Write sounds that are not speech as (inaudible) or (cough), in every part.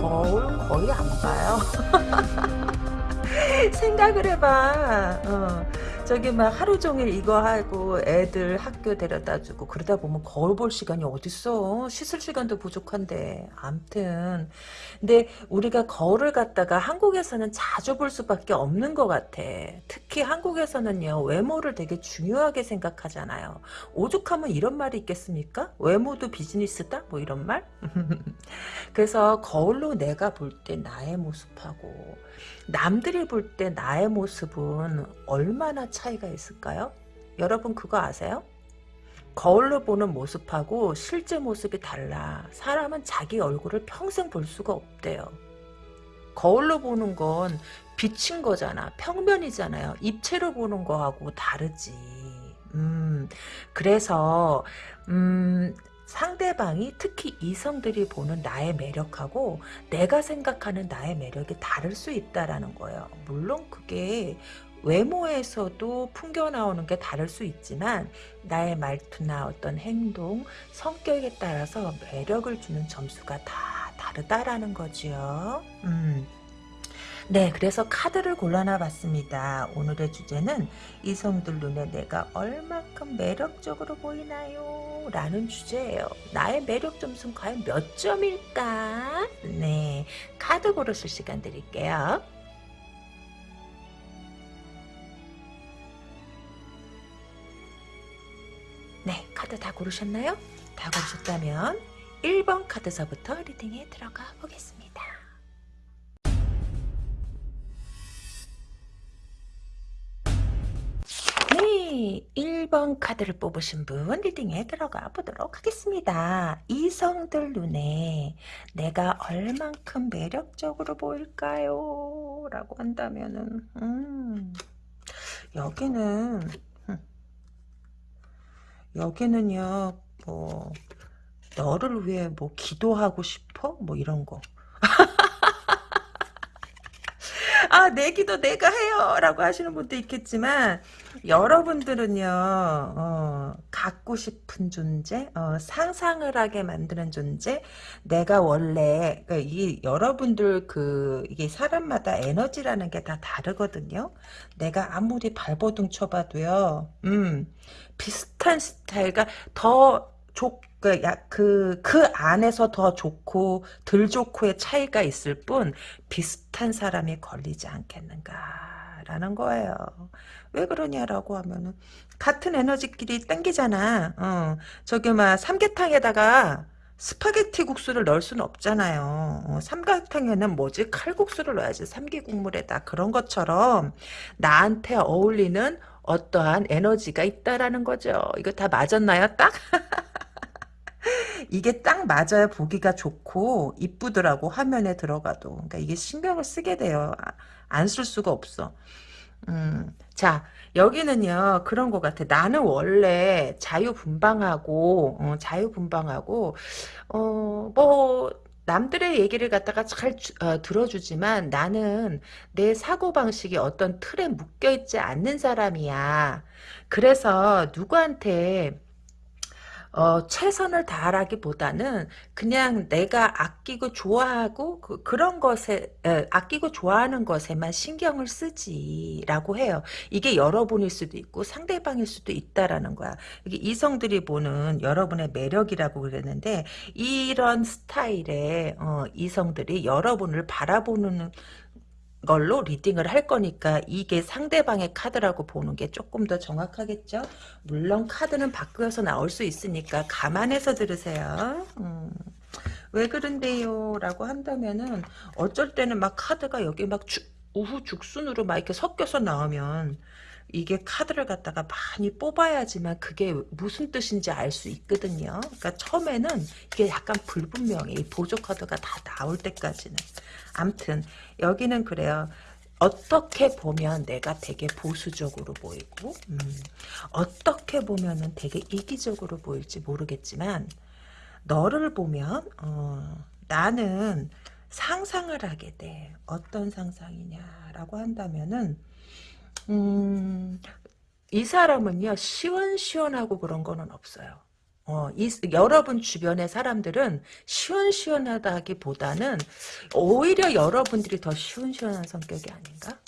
거울 거의 안 봐요 (laughs) 생각을 해봐 어. 저기 막 하루 종일 이거 하고 애들 학교 데려다 주고 그러다 보면 거울 볼 시간이 어딨어. 씻을 시간도 부족한데. 암튼. 근데 우리가 거울을 갖다가 한국에서는 자주 볼 수밖에 없는 것 같아. 특히 한국에서는요. 외모를 되게 중요하게 생각하잖아요. 오죽하면 이런 말이 있겠습니까? 외모도 비즈니스다? 뭐 이런 말? (laughs) 그래서 거울로 내가 볼 때 나의 모습하고 남들이 볼 때 나의 모습은 얼마나 차이가 있을까요? 여러분 그거 아세요? 거울로 보는 모습하고 실제 모습이 달라. 사람은 자기 얼굴을 평생 볼 수가 없대요. 거울로 보는 건 비친 거잖아. 평면이잖아요. 입체로 보는 거하고 다르지. 음, 그래서, 음, 상대방이 특히 이성들이 보는 나의 매력하고 내가 생각하는 나의 매력이 다를 수 있다라는 거예요. 물론 그게 외모에서도 풍겨 나오는 게 다를 수 있지만 나의 말투나 어떤 행동, 성격에 따라서 매력을 주는 점수가 다 다르다라는 거죠. 음. 네, 그래서 카드를 골라놔 봤습니다. 오늘의 주제는 이성들 눈에 내가 얼만큼 매력적으로 보이나요? 라는 주제예요. 나의 매력 점수는 과연 몇 점일까? 네, 카드 고르실 시간 드릴게요. 네, 카드 다 고르셨나요? 다 고르셨다면 1번 카드서부터 리딩에 들어가 보겠습니다. 네, 1번 카드를 뽑으신 분 리딩에 들어가 보도록 하겠습니다. 이성들 눈에 내가 얼만큼 매력적으로 보일까요? 라고 한다면은 음, 여기는 여기는요 뭐 너를 위해 뭐 기도하고 싶어? 뭐 이런 거 아, 내 기도 내가 해요. 라고 하시는 분도 있겠지만, 여러분들은요, 어, 갖고 싶은 존재, 어, 상상을 하게 만드는 존재, 내가 원래, 그러니까 이 여러분들 그, 이게 사람마다 에너지라는 게 다 다르거든요. 내가 아무리 발버둥 쳐봐도요, 음, 비슷한 스타일과 더 좋, 그, 야, 그, 그 안에서 더 좋고, 덜 좋고의 차이가 있을 뿐, 비슷한 사람이 걸리지 않겠는가 라는 거예요. 왜 그러냐라고 하면은, 같은 에너지끼리 땡기잖아. 어, 저기, 막, 삼계탕에다가, 스파게티 국수를 넣을 수는 없잖아요. 어, 삼계탕에는 뭐지? 칼국수를 넣어야지. 삼계국물에다. 그런 것처럼, 나한테 어울리는 어떠한 에너지가 있다라는 거죠. 이거 다 맞았나요? 딱? (laughs) 이게 딱 맞아야 보기가 좋고 이쁘더라고 화면에 들어가도. 그러니까 이게 신경을 쓰게 돼요. 아, 안쓸 수가 없어. 음, 자 여기는요 그런 것 같아. 나는 원래 자유분방하고 어, 자유분방하고 어뭐 남들의 얘기를 갖다가 잘 어, 들어주지만 나는 내 사고방식이 어떤 틀에 묶여있지 않는 사람이야. 그래서 누구한테 어, 최선을 다하기보다는 그냥 내가 아끼고 좋아하고 그, 런 것에 에, 아끼고 좋아하는 것에만 신경을 쓰지라고 해요. 이게 여러분일 수도 있고 상대방일 수도 있다라는 거야. 이게 이성들이 보는 여러분의 매력이라고 그랬는데 이런 스타일의 어, 이성들이 여러분을 바라보는 걸로 리딩을 할 거니까 이게 상대방의 카드라고 보는 게 조금 더 정확하겠죠? 물론 카드는 바꾸어서 나올 수 있으니까 감안해서 들으세요. 음. 왜 그런데요? 라고 한다면은 어쩔 때는 막 카드가 여기 막 주, 우후 죽순으로 막 이렇게 섞여서 나오면 이게 카드를 갖다가 많이 뽑아야지만 그게 무슨 뜻인지 알 수 있거든요. 그러니까 처음에는 이게 약간 불분명해. 이 보조 카드가 다 나올 때까지는. 암튼 여기는 그래요. 어떻게 보면 내가 되게 보수적으로 보이고 음, 어떻게 보면 은 되게 이기적으로 보일지 모르겠지만 너를 보면 어, 나는 상상을 하게 돼. 어떤 상상이냐라고 한다면은 음, 이 사람은요 시원시원하고 그런 거는 없어요. 어, 이, 여러분 주변의 사람들은 시원시원하다기보다는 오히려 여러분들이 더 시원시원한 성격이 아닌가?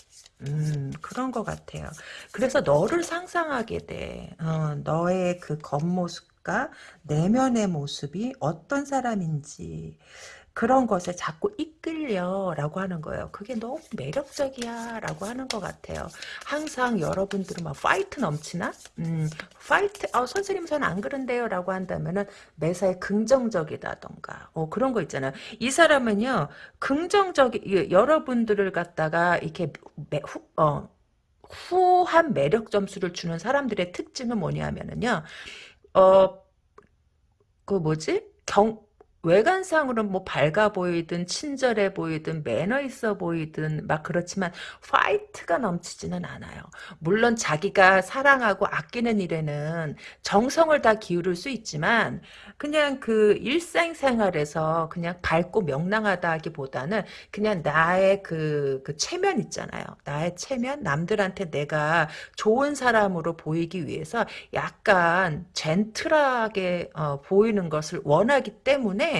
음, 그런 것 같아요. 그래서 너를 상상하게 돼. 어, 너의 그 겉모습과 내면의 모습이 어떤 사람인지. 그런 것에 자꾸 이끌려 라고 하는 거예요. 그게 너무 매력적이야 라고 하는 것 같아요. 항상 여러분들은 막 fight 넘치나? 음, fight. 어, 선생님 저는 안 그런데요 라고 한다면은 매사에 긍정적이다던가. 어, 그런 거 있잖아요. 이 사람은요 긍정적이 여러분들을 갖다가 이렇게 매, 후, 어, 후한 매력 점수를 주는 사람들의 특징은 뭐냐면은요. 어, 그 뭐지? 경 외관상으로는 뭐 밝아 보이든 친절해 보이든 매너 있어 보이든 막 그렇지만 파이트가 넘치지는 않아요. 물론 자기가 사랑하고 아끼는 일에는 정성을 다 기울일 수 있지만 그냥 그 일상생활에서 그냥 밝고 명랑하다기보다는 그냥 나의 그, 그 체면 있잖아요. 나의 체면 남들한테 내가 좋은 사람으로 보이기 위해서 약간 젠틀하게 어, 보이는 것을 원하기 때문에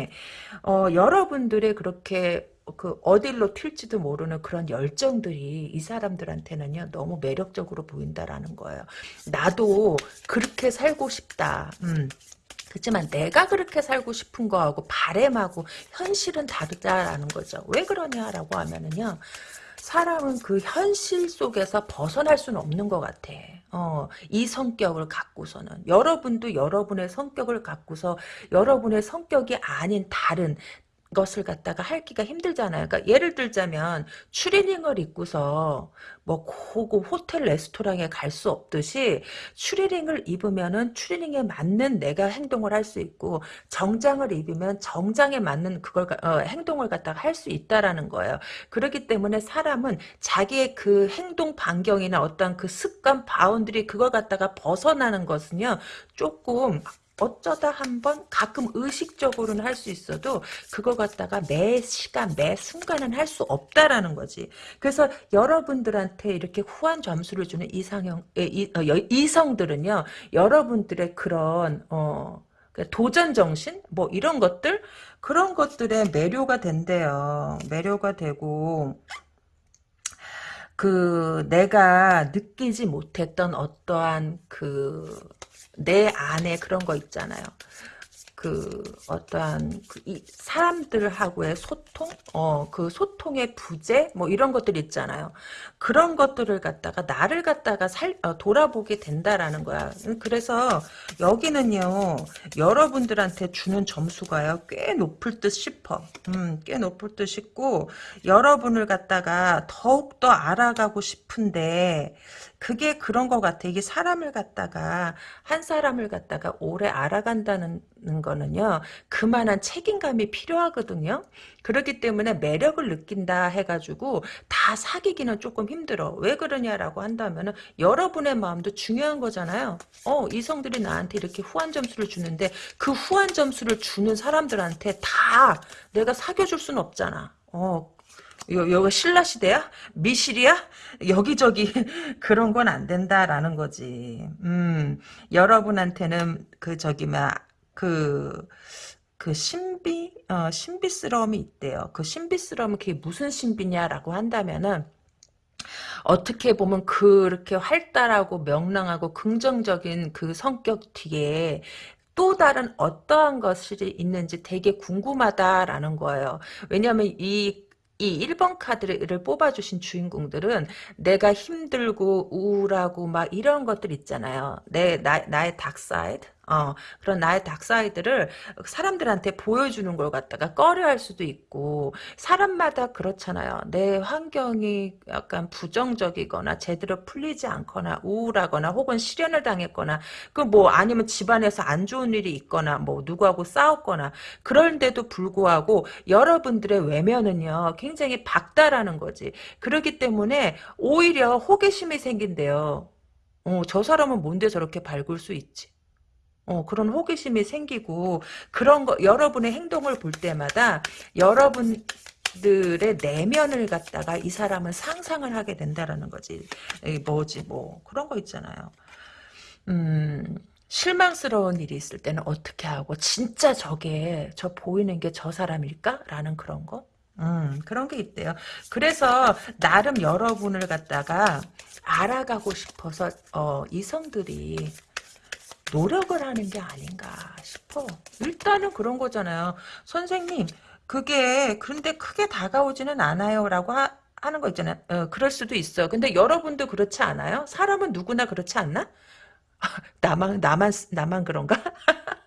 어, 여러분들의 그렇게 그 어딜로 튈지도 모르는 그런 열정들이 이 사람들한테는요 너무 매력적으로 보인다라는 거예요. 나도 그렇게 살고 싶다. 음. 그렇지만 내가 그렇게 살고 싶은 거하고 바램하고 현실은 다르다라는 거죠. 왜 그러냐라고 하면은요. 사람은 그 현실 속에서 벗어날 수는 없는 것 같아. 어, 이 성격을 갖고서는 여러분도 여러분의 성격을 갖고서 여러분의 성격이 아닌 다른 것을 갖다가 하기가 힘들잖아요. 그러니까 예를 들자면 추리닝을 입고서 뭐 고급 호텔 레스토랑에 갈 수 없듯이 추리닝을 입으면은 추리닝에 맞는 내가 행동을 할 수 있고 정장을 입으면 정장에 맞는 그걸 어, 행동을 갖다가 할 수 있다라는 거예요. 그렇기 때문에 사람은 자기의 그 행동 반경이나 어떤 그 습관 boundary 그걸 갖다가 벗어나는 것은요 조금 어쩌다 한번 가끔 의식적으로는 할 수 있어도 그걸 갖다가 매 시간 매 순간은 할 수 없다라는 거지. 그래서 여러분들한테 이렇게 후한 점수를 주는 이상형 이, 어, 이성들은요 여러분들의 그런 어그 도전 정신 뭐 이런 것들 그런 것들에 매료가 된대요. 매료가 되고 그 내가 느끼지 못했던 어떠한 그 내 안에 그런 거 있잖아요. 그 어떠한 그 이 사람들하고의 소통, 어 그 소통의 부재, 뭐 이런 것들 있잖아요. 그런 것들을 갖다가 나를 갖다가 살 어, 돌아보게 된다라는 거야. 그래서 여기는요 여러분들한테 주는 점수가요 꽤 높을 듯 싶어. 음, 꽤 높을 듯 싶고 여러분을 갖다가 더욱 더 알아가고 싶은데 그게 그런 것 같아. 이게 사람을 갖다가 한 사람을 갖다가 오래 알아간다는 거는요. 그만한 책임감이 필요하거든요. 그렇기 때문에 매력을 느낀다 해가지고 다 사귀기는 조금 힘들어. 왜 그러냐라고 한다면은 여러분의 마음도 중요한 거잖아요. 어 이성들이 나한테 이렇게 후한 점수를 주는데 그 후한 점수를 주는 사람들한테 다 내가 사귀어줄 수는 없잖아. 어 여, 여기 신라 시대야? 미실이야? 여기저기 (laughs) 그런 건 안 된다라는 거지. 음, 여러분한테는 그 저기 막그 그 신비 어, 신비스러움이 있대요. 그 신비스러움은 그게 무슨 신비냐라고 한다면은 어떻게 보면 그렇게 활달하고 명랑하고 긍정적인 그 성격 뒤에 또 다른 어떠한 것이 있는지 되게 궁금하다라는 거예요. 왜냐하면 이, 이 1번 카드를 뽑아주신 주인공들은 내가 힘들고 우울하고 막 이런 것들 있잖아요. 내, 나, 나의 dark side. 어, 그런 나의 dark side를 사람들한테 보여주는 걸 갖다가 꺼려할 수도 있고 사람마다 그렇잖아요. 내 환경이 약간 부정적이거나 제대로 풀리지 않거나 우울하거나 혹은 실연을 당했거나 그 뭐 아니면 집안에서 안 좋은 일이 있거나 뭐 누구하고 싸웠거나 그런데도 불구하고 여러분들의 외면은요 굉장히 밝다라는 거지. 그렇기 때문에 오히려 호기심이 생긴대요. 어, 저 사람은 뭔데 저렇게 밝을 수 있지? 어, 그런 호기심이 생기고 그런 거 여러분의 행동을 볼 때마다 여러분 들의 내면을 갖다가 이 사람은 상상을 하게 된다라는 거지. 뭐지 뭐 그런 거 있잖아요. 음. 실망스러운 일이 있을 때는 어떻게 하고 진짜 저게 저 보이는 게 저 사람일까? 라는 그런 거. 음, 그런 게 있대요. 그래서 나름 여러분을 갖다가 알아가고 싶어서 어, 이성들이 노력을 하는 게 아닌가 싶어. 일단은 그런 거잖아요. 선생님, 그게 그런데 크게 다가오지는 않아요라고 하, 하는 거 있잖아요. 어, 그럴 수도 있어. 근데 여러분도 그렇지 않아요? 사람은 누구나 그렇지 않나? (laughs) 나만 나만 나만 그런가? (laughs)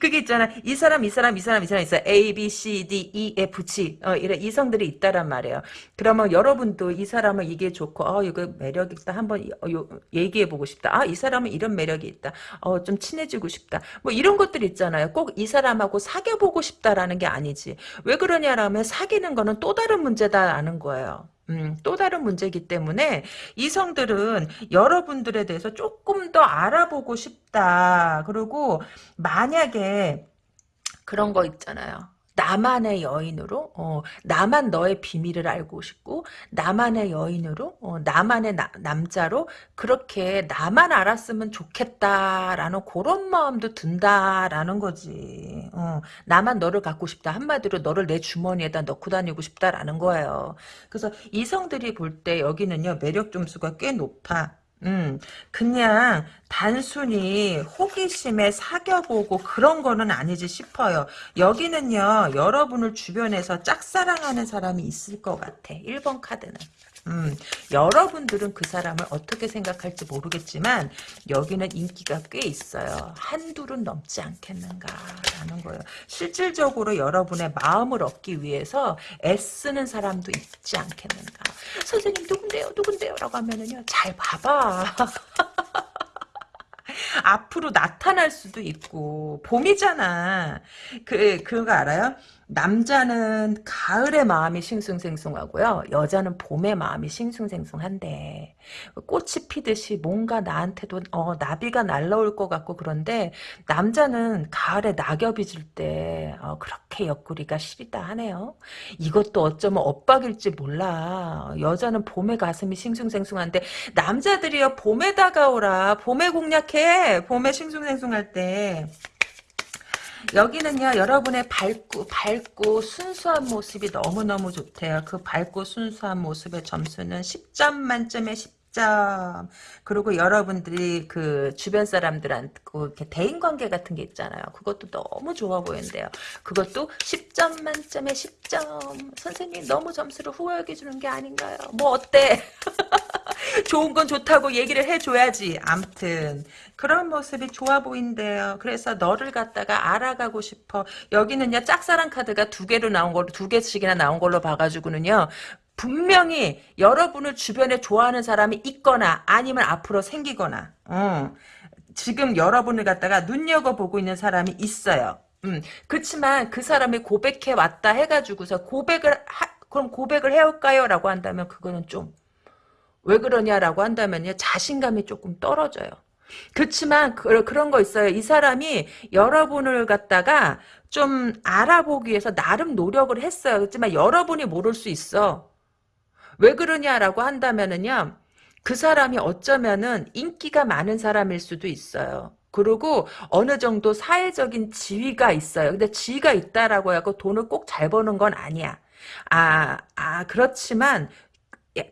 그게 있잖아. 이 사람, 이 사람, 이 사람, 이 사람 있어. A, B, C, D, E, F, G. 어, 이래 이성들이 있다란 말이에요. 그러면 여러분도 이 사람은 이게 좋고, 어, 이거 매력 있다. 한번 어, 얘기해 보고 싶다. 아, 이 사람은 이런 매력이 있다. 어, 좀 친해지고 싶다. 뭐 이런 것들 있잖아요. 꼭 이 사람하고 사귀어 보고 싶다라는 게 아니지. 왜 그러냐라면 사귀는 거는 또 다른 문제다라는 거예요. 음, 또 다른 문제이기 때문에 이성들은 여러분들에 대해서 조금 더 알아보고 싶다. 그리고 만약에 그런 거 있잖아요. 나만의 여인으로 어, 나만 너의 비밀을 알고 싶고 나만의 여인으로 어, 나만의 나, 남자로 그렇게 나만 알았으면 좋겠다라는 그런 마음도 든다라는 거지. 어, 나만 너를 갖고 싶다. 한마디로 너를 내 주머니에다 넣고 다니고 싶다라는 거예요. 그래서 이성들이 볼 때 여기는요 매력 점수가 꽤 높아 음, 그냥 단순히 호기심에 사겨보고 그런 거는 아니지 싶어요. 여기는요, 여러분을 주변에서 짝사랑하는 사람이 있을 것 같아. 1번 카드는. 음, 여러분들은 그 사람을 어떻게 생각할지 모르겠지만 여기는 인기가 꽤 있어요. 한둘은 넘지 않겠는가라는 거예요. 실질적으로 여러분의 마음을 얻기 위해서 애쓰는 사람도 있지 않겠는가. 선생님 누군데요? 누군데요? 라고 하면은요. 잘 봐봐. (laughs) 앞으로 나타날 수도 있고 봄이잖아. 그 그거 알아요? 남자는 가을의 마음이 싱숭생숭하고요. 여자는 봄의 마음이 싱숭생숭한데 꽃이 피듯이 뭔가 나한테도 어, 나비가 날라올 것 같고 그런데 남자는 가을에 낙엽이 질때 어, 그렇게 옆구리가 시리다 하네요. 이것도 어쩌면 엇박일지 몰라. 여자는 봄에 가슴이 싱숭생숭한데 남자들이요 봄에 다가오라. 봄에 공략해. 봄에 싱숭생숭할 때. 여기는요 여러분의 밝고 밝고 순수한 모습이 너무너무 좋대요. 그 밝고 순수한 모습의 점수는 10점 만점에 10점. 그리고 여러분들이 그 주변 사람들한테 이렇게 대인 관계 같은 게 있잖아요. 그것도 너무 좋아 보이는데요. 그것도 10점 만점에 10점. 선생님 너무 점수를 후하게 주는 게 아닌가요? 뭐 어때? (laughs) (laughs) 좋은 건 좋다고 얘기를 해줘야지. 암튼 그런 모습이 좋아 보인대요. 그래서 너를 갖다가 알아가고 싶어. 여기는요 짝사랑 카드가 두 개로 나온 걸로 두 개씩이나 나온 걸로 봐가지고는요. 분명히 여러분을 주변에 좋아하는 사람이 있거나 아니면 앞으로 생기거나 어. 지금 여러분을 갖다가 눈여겨보고 있는 사람이 있어요. 음, 그렇지만 그 사람이 고백해 왔다 해가지고서 고백을 하, 그럼 고백을 해올까요? 라고 한다면 그거는 좀 왜 그러냐라고 한다면요. 자신감이 조금 떨어져요. 그렇지만 그, 그런 거 있어요. 이 사람이 여러분을 갖다가 좀 알아보기 위해서 나름 노력을 했어요. 그렇지만 여러분이 모를 수 있어. 왜 그러냐라고 한다면은요. 그 사람이 어쩌면은 인기가 많은 사람일 수도 있어요. 그리고 어느 정도 사회적인 지위가 있어요. 근데 지위가 있다라고 하고 돈을 꼭 잘 버는 건 아니야. 아, 아, 그렇지만 예,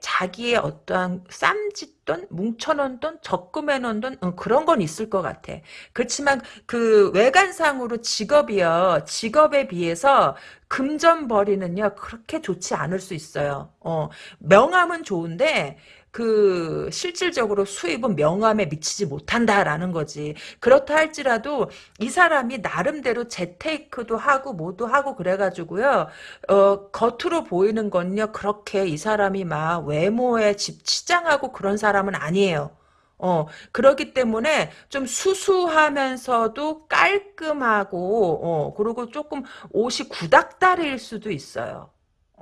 자기의 어떠한 쌈짓돈, 뭉쳐놓은 돈, 적금해놓은 돈 어, 그런 건 있을 것 같아. 그렇지만 그 외관상으로 직업이요. 직업에 비해서 금전벌이는요. 그렇게 좋지 않을 수 있어요. 어, 명함은 좋은데 그 실질적으로 수입은 명함에 미치지 못한다라는 거지. 그렇다 할지라도 이 사람이 나름대로 재테이크도 하고 뭐도 하고 그래가지고요. 어, 겉으로 보이는 건요. 그렇게 이 사람이 막 외모에 집 치장하고 그런 사람은 아니에요. 어, 그렇기 때문에 좀 수수하면서도 깔끔하고, 어, 그리고 조금 옷이 구닥다리일 수도 있어요.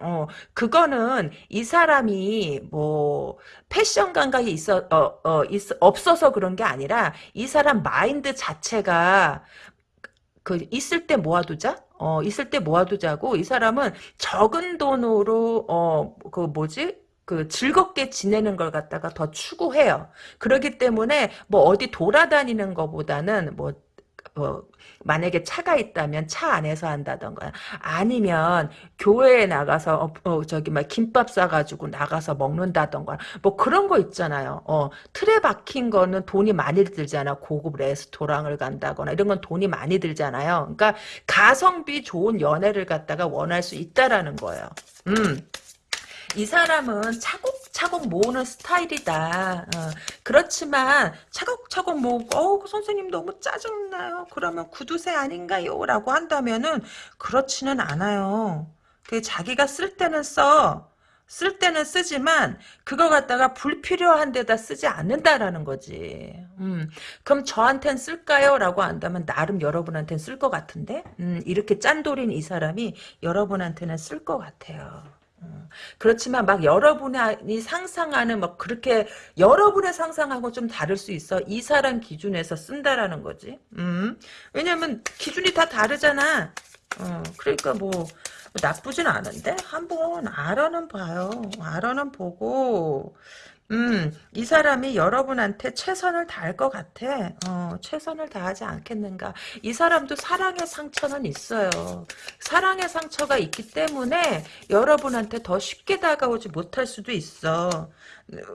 어, 그거는 이 사람이 뭐 패션 감각이 있어 어, 어 있, 없어서 그런 게 아니라 이 사람 마인드 자체가 그 있을 때 모아두자. 어, 있을 때 모아두자고 이 사람은 적은 돈으로 어, 그 뭐지? 그 즐겁게 지내는 걸 갖다가 더 추구해요. 그렇기 때문에 뭐 어디 돌아다니는 것보다는 뭐, 뭐 만약에 차가 있다면 차 안에서 한다던가 아니면 교회에 나가서 어, 어, 저기 막 김밥 싸가지고 나가서 먹는다던가 뭐 그런 거 있잖아요. 어, 틀에 박힌 거는 돈이 많이 들잖아. 고급 레스토랑을 간다거나 이런 건 돈이 많이 들잖아요. 그러니까 가성비 좋은 연애를 갖다가 원할 수 있다라는 거예요. 음. 이 사람은 차곡차곡 모으는 스타일이다. 어, 그렇지만 차곡차곡 모으고 어, 그 선생님 너무 짜증나요. 그러면 구두쇠 아닌가요? 라고 한다면은 그렇지는 않아요. 그 자기가 쓸 때는 써. 쓸 때는 쓰지만 그거 갖다가 불필요한 데다 쓰지 않는다라는 거지. 음, 그럼 저한텐 쓸까요? 라고 한다면 나름 여러분한테는 쓸 것 같은데 음, 이렇게 짠돌인 이 사람이 여러분한테는 쓸 것 같아요. 음, 그렇지만 막 여러분이 상상하는 막 그렇게 여러분의 상상하고 좀 다를 수 있어. 이 사람 기준에서 쓴다라는 거지. 음. 왜냐면 기준이 다 다르잖아. 어, 그러니까 뭐 나쁘진 않은데 한번 알아는 봐요. 알아는 보고 음, 이 사람이 여러분한테 최선을 다할 것 같아. 어, 최선을 다하지 않겠는가. 이 사람도 사랑의 상처는 있어요. 사랑의 상처가 있기 때문에 여러분한테 더 쉽게 다가오지 못할 수도 있어.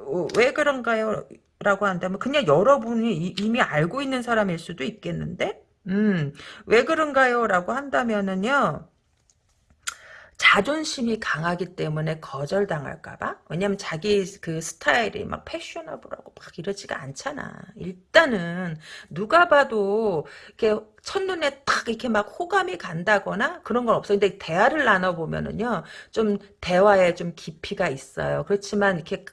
어, 왜 그런가요? 라고 한다면 그냥 여러분이 이미 알고 있는 사람일 수도 있겠는데? 음, 왜 그런가요? 라고 한다면은요. 자존심이 강하기 때문에 거절당할까봐? 왜냐면 자기 그 스타일이 막 패셔너블하고 막 이러지가 않잖아. 일단은 누가 봐도 이렇게 첫눈에 탁 이렇게 막 호감이 간다거나 그런 건 없어요. 근데 대화를 나눠보면은요, 좀 대화에 좀 깊이가 있어요. 그렇지만 이렇게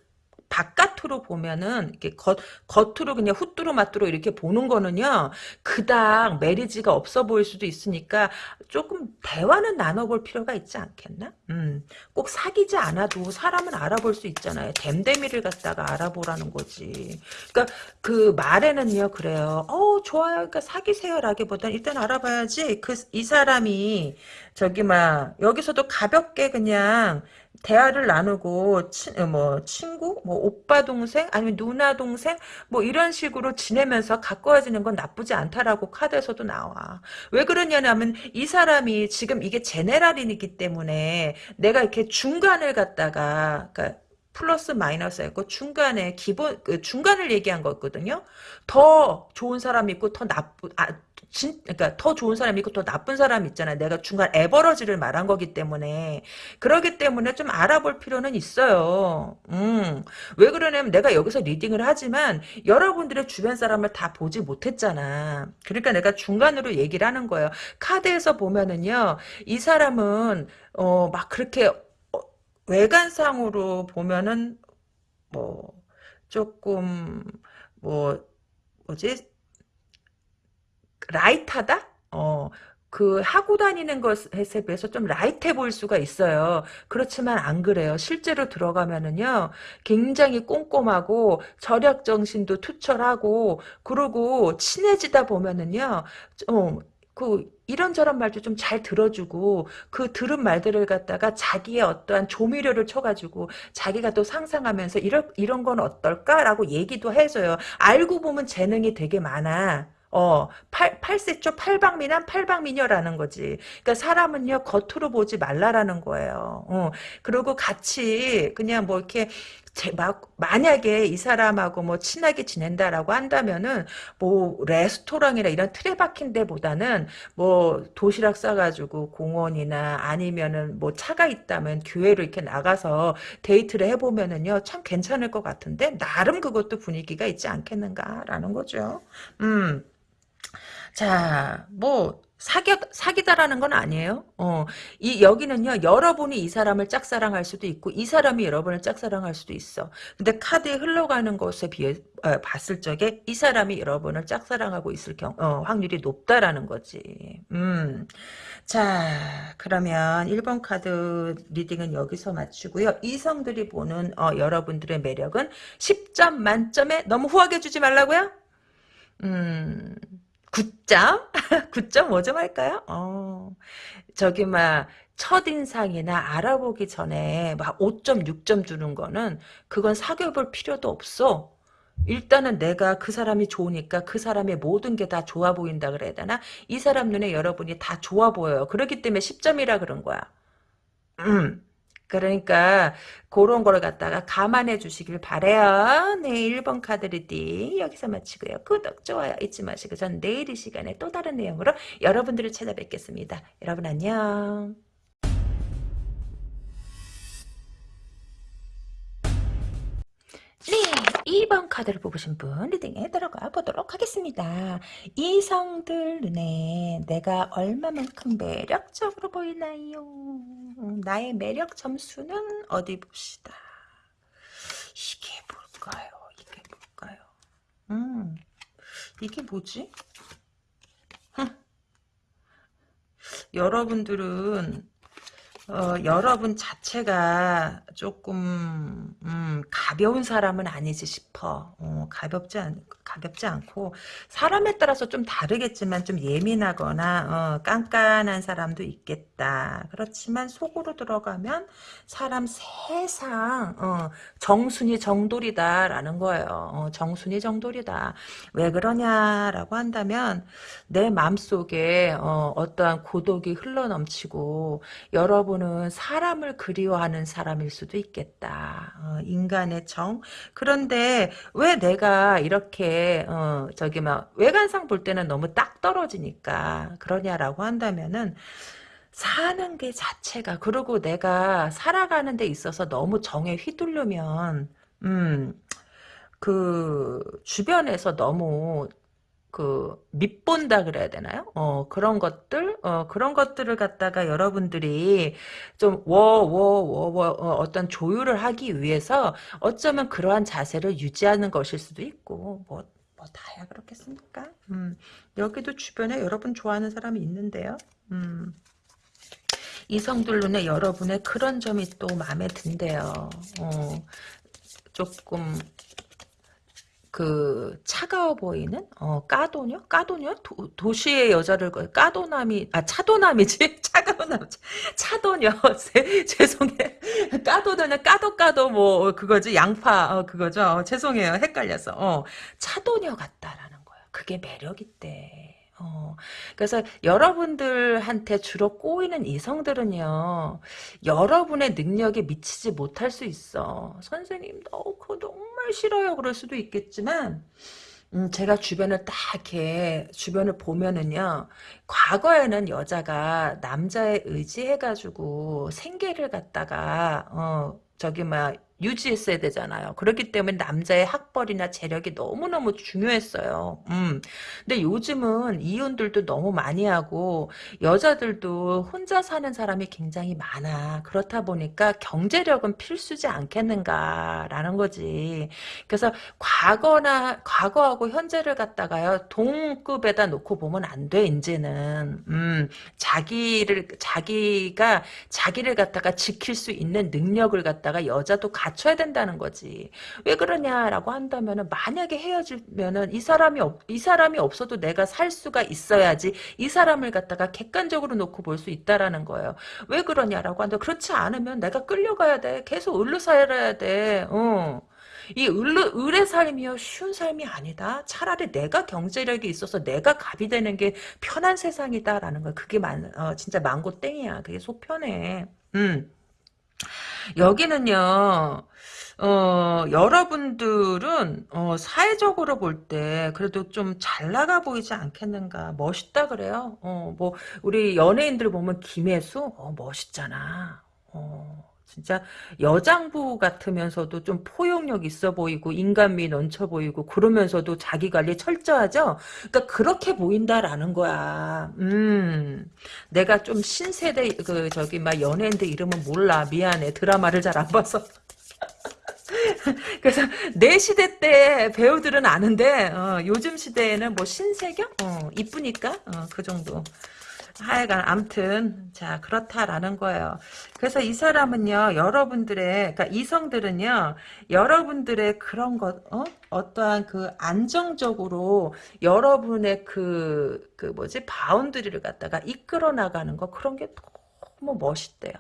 바깥으로 보면은 이렇게 겉 겉으로 그냥 후뚜루 마뚜루 이렇게 보는 거는요 그닥 메리지가 없어 보일 수도 있으니까 조금 대화는 나눠볼 필요가 있지 않겠나? 음, 꼭 사귀지 않아도 사람은 알아볼 수 있잖아요. 댐데미를 갖다가 알아보라는 거지. 그러니까 그 말에는요 그래요. 어 좋아요. 그러니까 사귀세요라기보다는 일단 알아봐야지. 그 이 사람이 저기 막 여기서도 가볍게 그냥 대화를 나누고 치, 어, 뭐 친구, 뭐 오빠 동생, 아니면 누나 동생, 뭐 이런 식으로 지내면서 가까워지는 건 나쁘지 않다라고 카드에서도 나와. 왜 그러냐면 이 사람이 지금 이게 제네랄이기 때문에 내가 이렇게 중간을 갖다가 그러니까 플러스 마이너스였고 중간에 기본 그 중간을 얘기한 거거든요. 더 좋은 사람 있고 더 나쁜 아 진, 그러니까 더 좋은 사람이 있고 더 나쁜 사람이 있잖아요. 내가 중간 에버러지를 말한 거기 때문에 그러기 때문에 좀 알아볼 필요는 있어요. 음, 왜 그러냐면 내가 여기서 리딩을 하지만 여러분들의 주변 사람을 다 보지 못했잖아. 그러니까 내가 중간으로 얘기를 하는 거예요. 카드에서 보면은요, 이 사람은 어, 막 그렇게 어, 외관상으로 보면은 뭐 조금 뭐 뭐지 라이트하다? 어, 그 하고 다니는 것에 비해서 좀 라이트해 보일 수가 있어요. 그렇지만 안 그래요. 실제로 들어가면은요. 굉장히 꼼꼼하고 절약 정신도 투철하고 그러고 친해지다 보면은요. 어, 그 이런저런 말도 좀 잘 들어주고 그 들은 말들을 갖다가 자기의 어떠한 조미료를 쳐가지고 자기가 또 상상하면서 이런 이런 건 어떨까라고 얘기도 해줘요. 알고 보면 재능이 되게 많아. 어, 팔, 팔세초 팔방미남 팔방미녀라는 거지. 그러니까 사람은요, 겉으로 보지 말라라는 거예요. 어, 그리고 같이 그냥 뭐 이렇게 제, 막, 만약에 이 사람하고 뭐 친하게 지낸다라고 한다면은 뭐 레스토랑이나 이런 틀에 박힌 데보다는 뭐 도시락 싸가지고 공원이나 아니면은 뭐 차가 있다면 교회로 이렇게 나가서 데이트를 해보면은요 참 괜찮을 것 같은데 나름 그것도 분위기가 있지 않겠는가라는 거죠. 음. 자, 뭐 사겨 사기다라는 건 아니에요. 어, 이 여기는요 여러분이 이 사람을 짝사랑할 수도 있고 이 사람이 여러분을 짝사랑할 수도 있어. 근데 카드에 흘러가는 것에 비해 어, 봤을 적에 이 사람이 여러분을 짝사랑하고 있을 경 어, 확률이 높다라는 거지. 음, 자 그러면 1번 카드 reading은 여기서 마치고요. 이성들이 보는 어, 여러분들의 매력은 10점 만점에 너무 후하게 주지 말라고요. 음. 9점? 9점 5점 할까요? 어, 저기, 막, 첫인상이나 알아보기 전에 막 5점, 6점 주는 거는 그건 사귀어볼 필요도 없어. 일단은 내가 그 사람이 좋으니까 그 사람의 모든 게 다 좋아 보인다 그래야 되나? 이 사람 눈에 여러분이 다 좋아 보여요. 그렇기 때문에 10점이라 그런 거야. 음. 그러니까 그런 거를 갖다가 감안해 주시길 바래요. 네, 1번 카드 reading 여기서 마치고요. 구독, 좋아요 잊지 마시고 전 내일 이 시간에 또 다른 내용으로 여러분들을 찾아뵙겠습니다. 여러분 안녕. 네, 2번 카드를 뽑으신 분 리딩에 들어가 보도록 하겠습니다. 이성들 눈에 내가 얼마만큼 매력적으로 보이나요? 나의 매력 점수는 어디 봅시다. 이게 뭘까요? 이게 뭘까요? 음, 이게 뭐지? 여러분들은 어, 여러분 자체가 조금 음, 가벼운 사람은 아니지 싶어. 어, 가볍지 않 가볍지 않고 사람에 따라서 좀 다르겠지만 좀 예민하거나 어, 깐깐한 사람도 있겠다. 그렇지만 속으로 들어가면 사람 세상 어, 정순이 정돌이다라는 거예요. 어, 정순이 정돌이다. 왜 그러냐라고 한다면 내 마음속에 어, 어떠한 고독이 흘러넘치고 여러분 경우는 사람을 그리워하는 사람일 수도 있겠다. 어, 인간의 정. 그런데 왜 내가 이렇게 어, 저기 막 외관상 볼 때는 너무 딱 떨어지니까 그러냐라고 한다면은 사는 게 자체가 그리고 내가 살아가는 데 있어서 너무 정에 휘둘르면 음. 그 주변에서 너무 그 밑본다 그래야 되나요? 어 그런 것들 어 그런 것들을 갖다가 여러분들이 좀 워 워 워워 어, 어떤 조율을 하기 위해서 어쩌면 그러한 자세를 유지하는 것일 수도 있고 뭐 뭐 다야 그렇겠습니까? 음 여기도 주변에 여러분 좋아하는 사람이 있는데요. 음 이성들 눈에 여러분의 그런 점이 또 마음에 든대요. 어 조금 그 차가워 보이는? 어 까도녀? 까도녀? 도, 시의 여자를 까도남이 아 차도남이지? (laughs) 차가운 차도녀. (laughs) 죄송해. 까도녀는 까도 까도 뭐 그거지? 양파 어, 그거죠? 어, 죄송해요. 헷갈려서. 어 차도녀 같다라는 거야 그게 매력있대 어, 그래서 여러분들한테 주로 꼬이는 이성들은요, 여러분의 능력에 미치지 못할 수 있어. 선생님, 너 그거 정말 싫어요. 그럴 수도 있겠지만, 음, 제가 주변을 딱 이렇게 주변을 보면은요 과거에는 여자가 남자에 의지해가지고 생계를 갖다가 어 저기 막 유지했어야 되잖아요. 그렇기 때문에 남자의 학벌이나 재력이 너무너무 중요했어요. 음. 근데 요즘은 이혼들도 너무 많이 하고 여자들도 혼자 사는 사람이 굉장히 많아. 그렇다 보니까 경제력은 필수지 않겠는가라는 거지. 그래서 과거나 과거하고 현재를 갖다가요 동급에다 놓고 보면 안 돼. 이제는 음. 자기를 자기가 자기를 갖다가 지킬 수 있는 능력을 갖다가 여자도 가 갖춰야 된다는 거지. 왜 그러냐라고 한다면은 만약에 헤어지면은 이 사람이 없, 이 사람이 없어도 내가 살 수가 있어야지 이 사람을 갖다가 객관적으로 놓고 볼 수 있다라는 거예요. 왜 그러냐라고 한다. 그렇지 않으면 내가 끌려가야 돼. 계속 을로 살아야 돼. 어. 이 을르, 을의 삶이요 쉬운 삶이 아니다. 차라리 내가 경제력이 있어서 내가 갑이 되는 게 편한 세상이다라는 거. 그게 만, 어, 진짜 망고 땡이야. 그게 속 편해. 음. 여기는요, 어, 여러분들은, 어, 사회적으로 볼 때, 그래도 좀 잘 나가 보이지 않겠는가. 멋있다 그래요. 어, 뭐, 우리 연예인들 보면 김혜수? 어, 멋있잖아. 어. 진짜 여장부 같으면서도 좀 포용력 있어 보이고 인간미 넘쳐 보이고 그러면서도 자기 관리 철저하죠. 그러니까 그렇게 보인다라는 거야. 음, 내가 좀 신세대 그 저기 막 연예인들 이름은 몰라 미안해 드라마를 잘 안 봐서. (laughs) 그래서 내 시대 때 배우들은 아는데 어, 요즘 시대에는 뭐 신세경 어, 이쁘니까 어, 그 정도. 하여간 암튼 자 그렇다라는 거예요. 그래서 이 사람은요 여러분들의 그러니까 이성들은요 여러분들의 그런 것 어? 어떠한 그 안정적으로 여러분의 그, 그 뭐지 boundary를 갖다가 이끌어 나가는 거 그런 게 너무 멋있대요.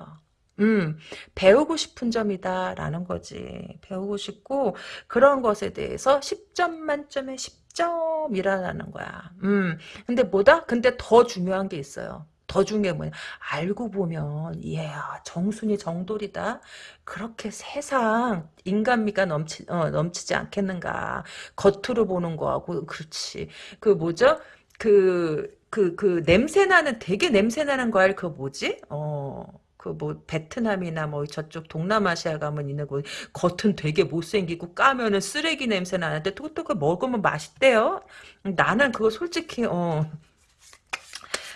음, 배우고 싶은 점이다라는 거지. 배우고 싶고 그런 것에 대해서 10점 만점에 10점이라는 거야. 음, 근데 뭐다? 근데 더 중요한 게 있어요. 더 중요한 뭐냐 알고 보면 이야 정순이 정돌이다 그렇게 세상 인간미가 넘치 어, 넘치지 않겠는가 겉으로 보는 거하고 그렇지 그 뭐죠 그 그, 그, 냄새 나는, 되게 냄새 나는 거 알, 그 뭐지? 어, 그 뭐 베트남이나 뭐 저쪽 동남아시아 가면 있는 거 겉은 되게 못생기고 까면은 쓰레기 냄새 나는데 또 또 그 먹으면 맛있대요. 나는 그거 솔직히 어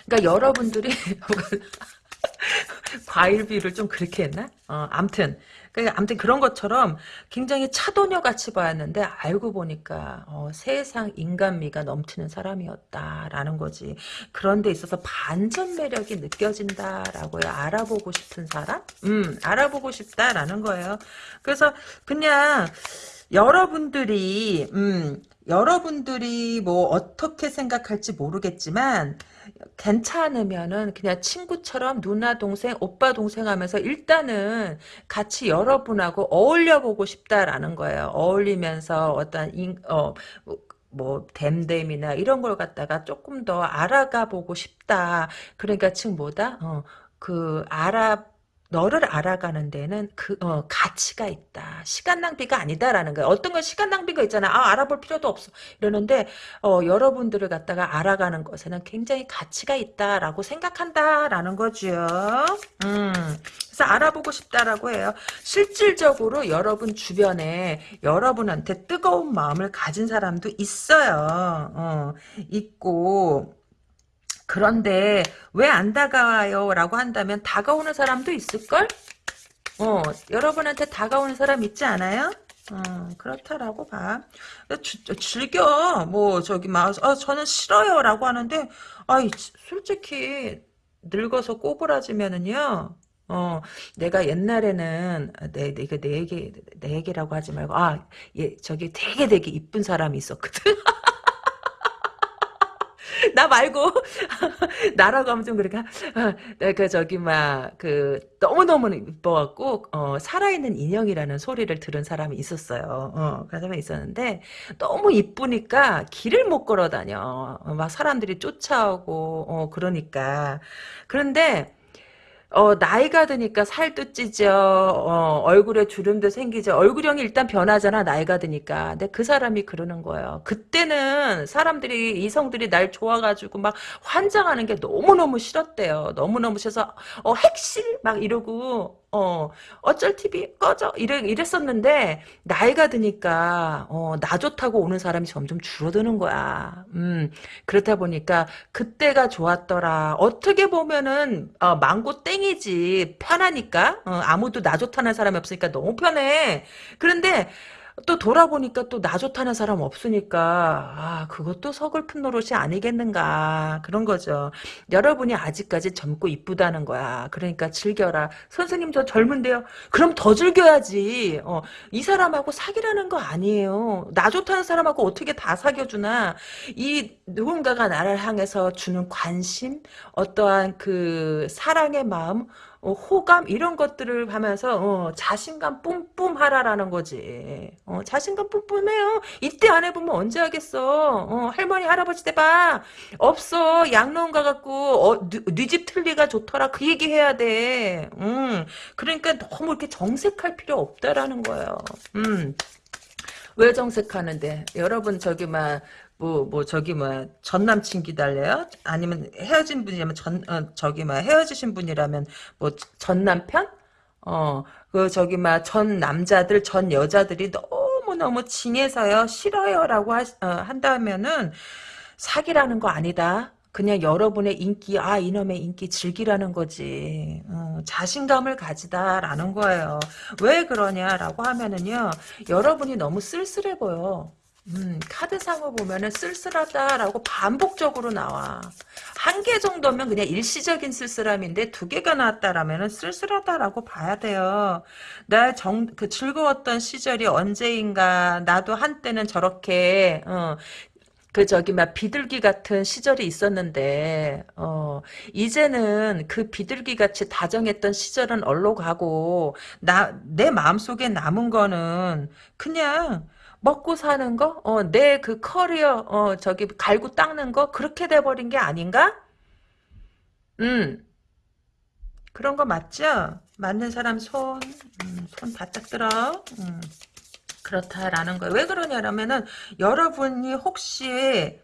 그러니까 여러분들이 (laughs) 과일비를 좀 그렇게 했나? 어, 암튼. 그, 암튼 그런 것처럼 굉장히 차도녀 같이 보였는데 알고 보니까 어, 세상 인간미가 넘치는 사람이었다라는 거지. 그런 데 있어서 반전 매력이 느껴진다라고요. 알아보고 싶은 사람? 음, 알아보고 싶다라는 거예요. 그래서 그냥 여러분들이 음, 여러분들이 뭐 어떻게 생각할지 모르겠지만 괜찮으면은 그냥 친구처럼 누나 동생 오빠 동생 하면서 일단은 같이 여러분하고 어울려 보고 싶다라는 거예요. 어울리면서 어떤 인, 어, 뭐 댐댐이나 이런 걸 갖다가 조금 더 알아가 보고 싶다. 그러니까 즉 뭐다? 어, 그 알아 너를 알아가는 데는 그 어, 가치가 있다. 시간 낭비가 아니다라는 거야. 어떤 건 시간 낭비가 있잖아. 아 알아볼 필요도 없어. 이러는데 어, 여러분들을 갖다가 알아가는 것에는 굉장히 가치가 있다라고 생각한다라는 거죠. 음, 그래서 알아보고 싶다라고 해요. 실질적으로 여러분 주변에 여러분한테 뜨거운 마음을 가진 사람도 있어요. 어, 있고 그런데 왜 안 다가와요? 라고 한다면 다가오는 사람도 있을걸? 어, 여러분한테 다가오는 사람 있지 않아요? 어, 그렇다라고 봐. 주, 즐겨. 뭐, 저기, 막, 아, 저는 싫어요. 라고 하는데, 아이, 솔직히, 늙어서 꼬부라지면은요, 어, 내가 옛날에는, 내, 내, 내 얘기, 내 얘기라고 하지 말고, 아, 예, 저기 되게 되게 이쁜 사람이 있었거든. (laughs) (laughs) 나 말고 (laughs) 나라고 하면 좀 그러니까 그 저기 막 그 너무 너무 이뻐갖고 어, 살아있는 인형이라는 소리를 들은 사람이 있었어요. 어, 그 사람이 있었는데 너무 이쁘니까 길을 못 걸어 다녀. 어, 막 사람들이 쫓아오고 어, 그러니까 그런데 어, 나이가 드니까 살도 찌죠. 어, 얼굴에 주름도 생기죠. 얼굴형이 일단 변하잖아. 나이가 드니까. 근데 그 사람이 그러는 거예요. 그때는 사람들이 이성들이 날 좋아가지고 막 환장하는 게 너무너무 싫었대요. 너무너무 싫어서 어, 핵실 막 이러고 어, 어쩔 TV 꺼져 이래, 이랬었는데 나이가 드니까 어, 나 좋다고 오는 사람이 점점 줄어드는 거야. 음, 그렇다 보니까 그때가 좋았더라. 어떻게 보면은 어, 망고 땡이지 편하니까 어, 아무도 나 좋다는 사람이 없으니까 너무 편해. 그런데 또 돌아보니까 또 나 좋다는 사람 없으니까 아 그것도 서글픈 노릇이 아니겠는가 그런 거죠. 여러분이 아직까지 젊고 이쁘다는 거야. 그러니까 즐겨라. 선생님 저 젊은데요. 그럼 더 즐겨야지. 어, 이 사람하고 사귀라는 거 아니에요. 나 좋다는 사람하고 어떻게 다 사귀어주나. 이 누군가가 나를 향해서 주는 관심 어떠한 그 사랑의 마음 어, 호감 이런 것들을 하면서 어, 자신감 뿜뿜 하라라는 거지. 어, 자신감 뿜뿜해요. 이때 안 해보면 언제 하겠어. 어, 할머니 할아버지 대봐. 없어. 양로원 가 갖고 어, 뉘집 틀리가 좋더라. 그 얘기 해야 돼. 음, 그러니까 너무 이렇게 정색할 필요 없다라는 거예요. 음. 왜 정색하는데? 여러분 저기 막 뭐, 뭐, 저기, 뭐, 전 남친 기다려요? 아니면 헤어진 분이라면 전, 어, 저기, 뭐, 헤어지신 분이라면, 뭐, 전 남편? 어, 그, 저기, 막, 전 남자들, 전 여자들이 너무너무 징해서요, 싫어요, 라고 하, 어, 한다면은, 사기라는 거 아니다. 그냥 여러분의 인기, 아, 이놈의 인기 즐기라는 거지. 어, 자신감을 가지다라는 거예요. 왜 그러냐라고 하면은요, 여러분이 너무 쓸쓸해 보여. 음, 카드상을 보면은 쓸쓸하다라고 반복적으로 나와. 한 개 정도면 그냥 일시적인 쓸쓸함인데 두 개가 나왔다라면은 쓸쓸하다라고 봐야 돼요. 나 정, 그 즐거웠던 시절이 언제인가. 나도 한때는 저렇게, 어, 그 저기 막 비둘기 같은 시절이 있었는데 어 이제는 그 비둘기 같이 다정했던 시절은 얼로 가고 나 내 마음속에 남은 거는 그냥 먹고 사는 거, 어, 내 그 커리어, 어, 저기 갈고 닦는 거 그렇게 돼버린 게 아닌가? 음, 그런 거 맞죠? 맞는 사람 손, 음, 손 바짝 들어. 음. 그렇다라는 거예요. 왜 그러냐면은 여러분이 혹시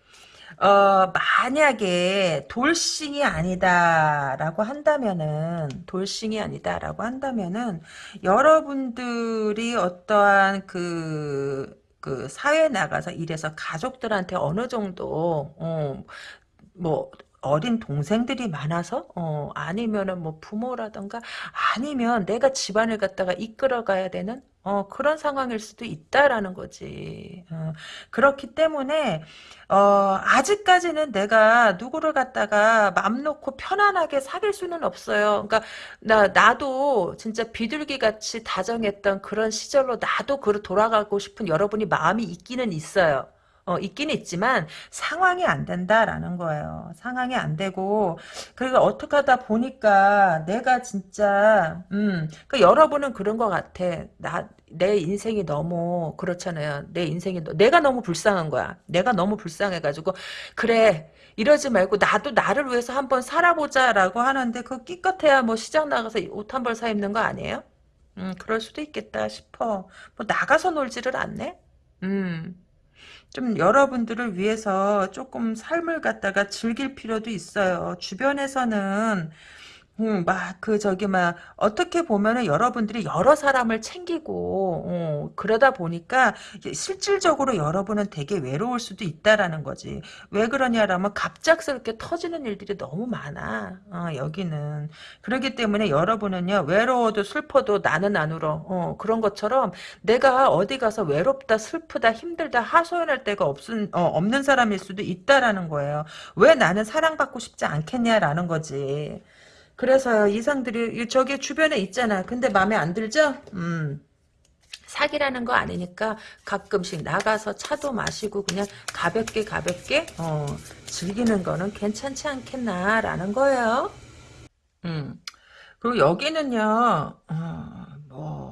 어 만약에 돌싱이 아니다라고 한다면은 돌싱이 아니다라고 한다면은 여러분들이 어떠한 그 그 사회에 나가서 일해서 가족들한테 어느 정도 어, 뭐 어린 동생들이 많아서 어 아니면은 뭐 부모라던가 아니면 내가 집안을 갖다가 이끌어가야 되는 어 그런 상황일 수도 있다라는 거지. 어, 그렇기 때문에 어 아직까지는 내가 누구를 갖다가 맘 놓고 편안하게 사귈 수는 없어요. 그러니까 나 나도 진짜 비둘기 같이 다정했던 그런 시절로 나도 그 돌아가고 싶은 여러분이 마음이 있기는 있어요. 어, 있긴 있지만 상황이 안 된다라는 거예요. 상황이 안 되고 그리고 어떻게 하다 보니까 내가 진짜 음, 그 여러분은 그런 것 같아. 나 내 인생이 너무 그렇잖아요. 내 인생이 너- 내가 너무 불쌍한 거야. 내가 너무 불쌍해가지고 그래 이러지 말고 나도 나를 위해서 한번 살아보자라고 하는데 그 끼껏해야 뭐 시장 나가서 옷 한 벌 사 입는 거 아니에요? 음, 그럴 수도 있겠다 싶어. 뭐 나가서 놀지를 않네. 음. 좀 여러분들을 위해서 조금 삶을 갖다가 즐길 필요도 있어요. 주변에서는 음, 막, 그, 저기, 막, 어떻게 보면은 여러분들이 여러 사람을 챙기고, 어, 그러다 보니까, 실질적으로 여러분은 되게 외로울 수도 있다라는 거지. 왜 그러냐라면, 갑작스럽게 터지는 일들이 너무 많아, 어, 여기는. 그렇기 때문에 여러분은요, 외로워도 슬퍼도 나는 안 울어. 어, 그런 것처럼, 내가 어디 가서 외롭다, 슬프다, 힘들다, 하소연할 데가 없은, 어, 없는 사람일 수도 있다라는 거예요. 왜 나는 사랑받고 싶지 않겠냐라는 거지. 그래서요, 이상들이, 저기 주변에 있잖아. 근데 마음에 안 들죠? 음. 사기라는 거 아니니까 가끔씩 나가서 차도 마시고 그냥 가볍게 가볍게, 어, 즐기는 거는 괜찮지 않겠나라는 거예요. 음. 그리고 여기는요, 어, 뭐,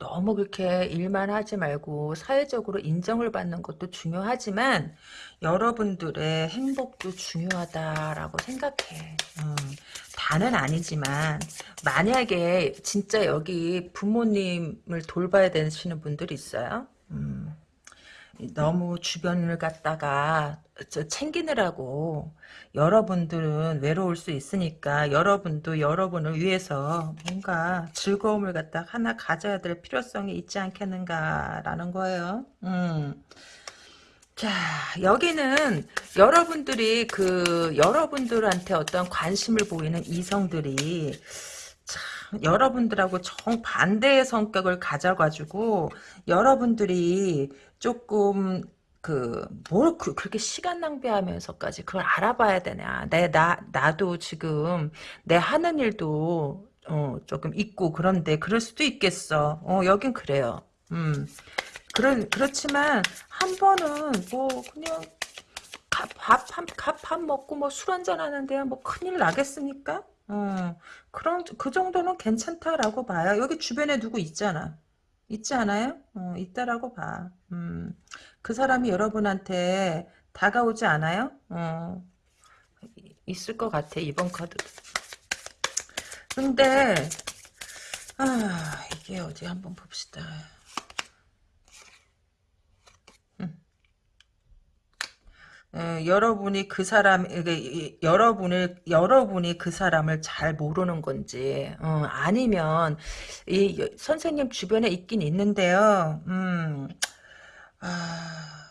너무 그렇게 일만 하지 말고 사회적으로 인정을 받는 것도 중요하지만 여러분들의 행복도 중요하다라고 생각해. 음, 다는 아니지만 만약에 진짜 여기 부모님을 돌봐야 되시는 분들이 있어요. 음, 너무 주변을 갖다가 저 챙기느라고 여러분들은 외로울 수 있으니까 여러분도 여러분을 위해서 뭔가 즐거움을 갖다 하나 가져야 될 필요성이 있지 않겠는가라는 거예요. 음. 자, 여기는 여러분들이 그 여러분들한테 어떤 관심을 보이는 이성들이 참 여러분들하고 정반대의 성격을 가져가지고 여러분들이 조금 그, 뭘, 그, 그렇게 시간 낭비하면서까지 그걸 알아봐야 되냐. 내, 나, 나도 지금, 내 하는 일도, 어, 조금 있고, 그런데, 그럴 수도 있겠어. 어, 여긴 그래요. 음. 그런, 그렇지만, 한 번은, 뭐, 그냥, 밥, 밥, 한, 밥한 먹고, 뭐, 술 한잔 하는데, 뭐, 큰일 나겠습니까? 어, 그런, 그 정도는 괜찮다라고 봐요. 여기 주변에 누구 있잖아. 있지 않아요? 어, 있다라고 봐. 음. 그 사람이 여러분한테 다가오지 않아요? 어, 있을 것 같아, 이번 카드. 근데, 아, 이게 어디 한번 봅시다. 어, 여러분이 그 사람, 이- 여러분을, 여러분이 그 사람을 잘 모르는 건지, 어, 아니면, 이, 선생님 주변에 있긴 있는데요, 음, 아, 자,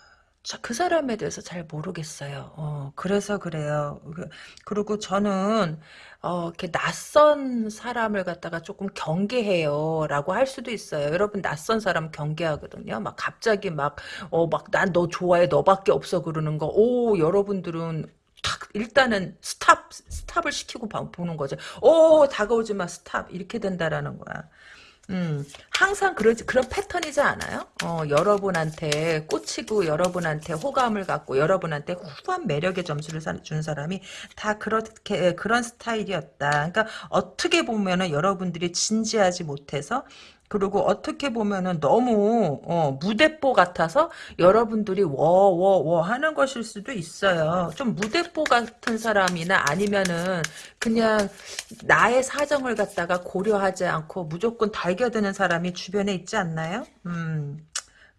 그 사람에 대해서 잘 모르겠어요. 어, 그래서 그래요. 그- 그리고 저는, 어, 이렇게 낯선 사람을 갖다가 조금 경계해요. 라고 할 수도 있어요. 여러분, 낯선 사람 경계하거든요. 막 갑자기 막, 어, 막, 난 너 좋아해. 너밖에 없어. 그러는 거. 오, 여러분들은 탁, 일단은 stop, stop을 시키고 봐- 보는 거죠. 오, 다가오지 마. stop. 이렇게 된다라는 거야. 음, 항상 그런, 그런 패턴이지 않아요? 어, 여러분한테 꽂히고, 여러분한테 호감을 갖고, 여러분한테 후한 매력의 점수를 사- 준 사람이 다 그렇게, 그런 스타일이었다. 그러니까 어떻게 보면은 여러분들이 진지하지 못해서, 그리고 어떻게 보면은 너무, 어, 무대뽀 같아서 여러분들이 워워 워 하는 것일 수도 있어요. 좀 무대뽀 같은 사람이나 아니면은 그냥 나의 사정을 갖다가 고려하지 않고 무조건 달겨드는 사람이 주변에 있지 않나요? 음,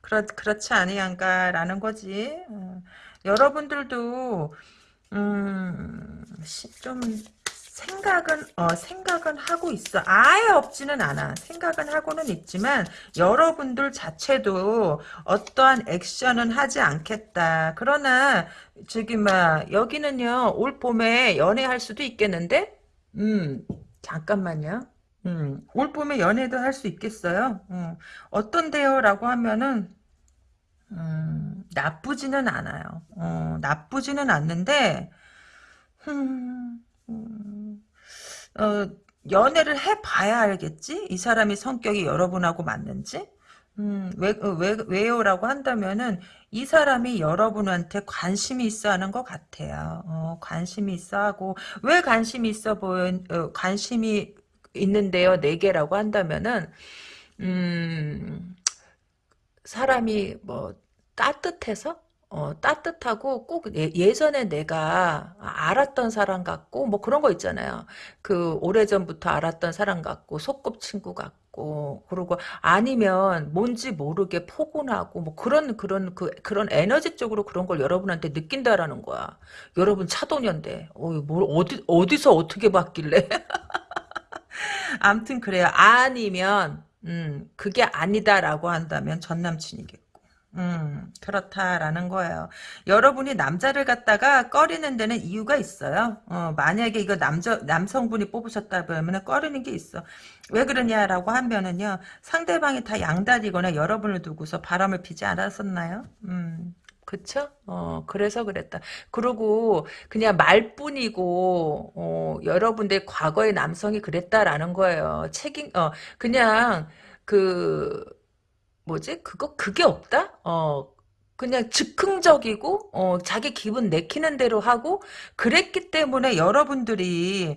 그렇, 그렇지 아니한가라는 거지. 음, 여러분들도, 음, 시- 좀, 생각은, 어, 생각은 하고 있어. 아예 없지는 않아. 생각은 하고는 있지만, 여러분들 자체도 어떠한 액션은 하지 않겠다. 그러나, 저기, 막, 여기는요, 올 봄에 연애할 수도 있겠는데? 음, 잠깐만요. 음, 올 봄에 연애도 할 수 있겠어요? 음, 어떤데요? 라고 하면은, 음, 나쁘지는 않아요. 어, 나쁘지는 않는데, 음, 음, 어, 연애를 해봐야 알겠지? 이 사람이 성격이 여러분하고 맞는지? 음, 왜, 어, 왜, 왜요라고 한다면은, 이 사람이 여러분한테 관심이 있어 하는 것 같아요. 어, 관심이 있어 하고, 왜 관심이 있어 보인, 어, 관심이 있는데요, 네 개라고 한다면은, 음, 사람이 뭐 따뜻해서 어, 따뜻하고 꼭 예, 전에 내가 알았던 사람 같고 뭐 그런 거 있잖아요. 그 오래전부터 알았던 사람 같고 소꿉친구 같고 그리고 아니면 뭔지 모르게 포근하고 뭐 그런 그런 그 그런 에너지 쪽으로 그런 걸 여러분한테 느낀다라는 거야. 여러분 차도년대. 어, 뭘 어디 어디서 어떻게 봤길래? (laughs) 암튼 그래요. 아니면 음, 그게 아니다라고 한다면 전 남친이겠고. 음, 그렇다라는 거예요. 여러분이 남자를 갖다가 꺼리는 데는 이유가 있어요. 어, 만약에 이거 남자, 남성분이 뽑으셨다 그러면 꺼리는 게 있어. 왜 그러냐라고 하면은요, 상대방이 다 양다리거나 여러분을 두고서 바람을 피지 않았었나요? 음. 그쵸? 어, 그래서 그랬다. 그리고 그냥 말뿐이고, 어, 여러분들 과거의 남성이 그랬다라는 거예요. 책임, 어, 그냥, 그, 뭐지? 그거, 그게 없다? 어, 그냥 즉흥적이고, 어, 자기 기분 내키는 대로 하고, 그랬기 때문에 여러분들이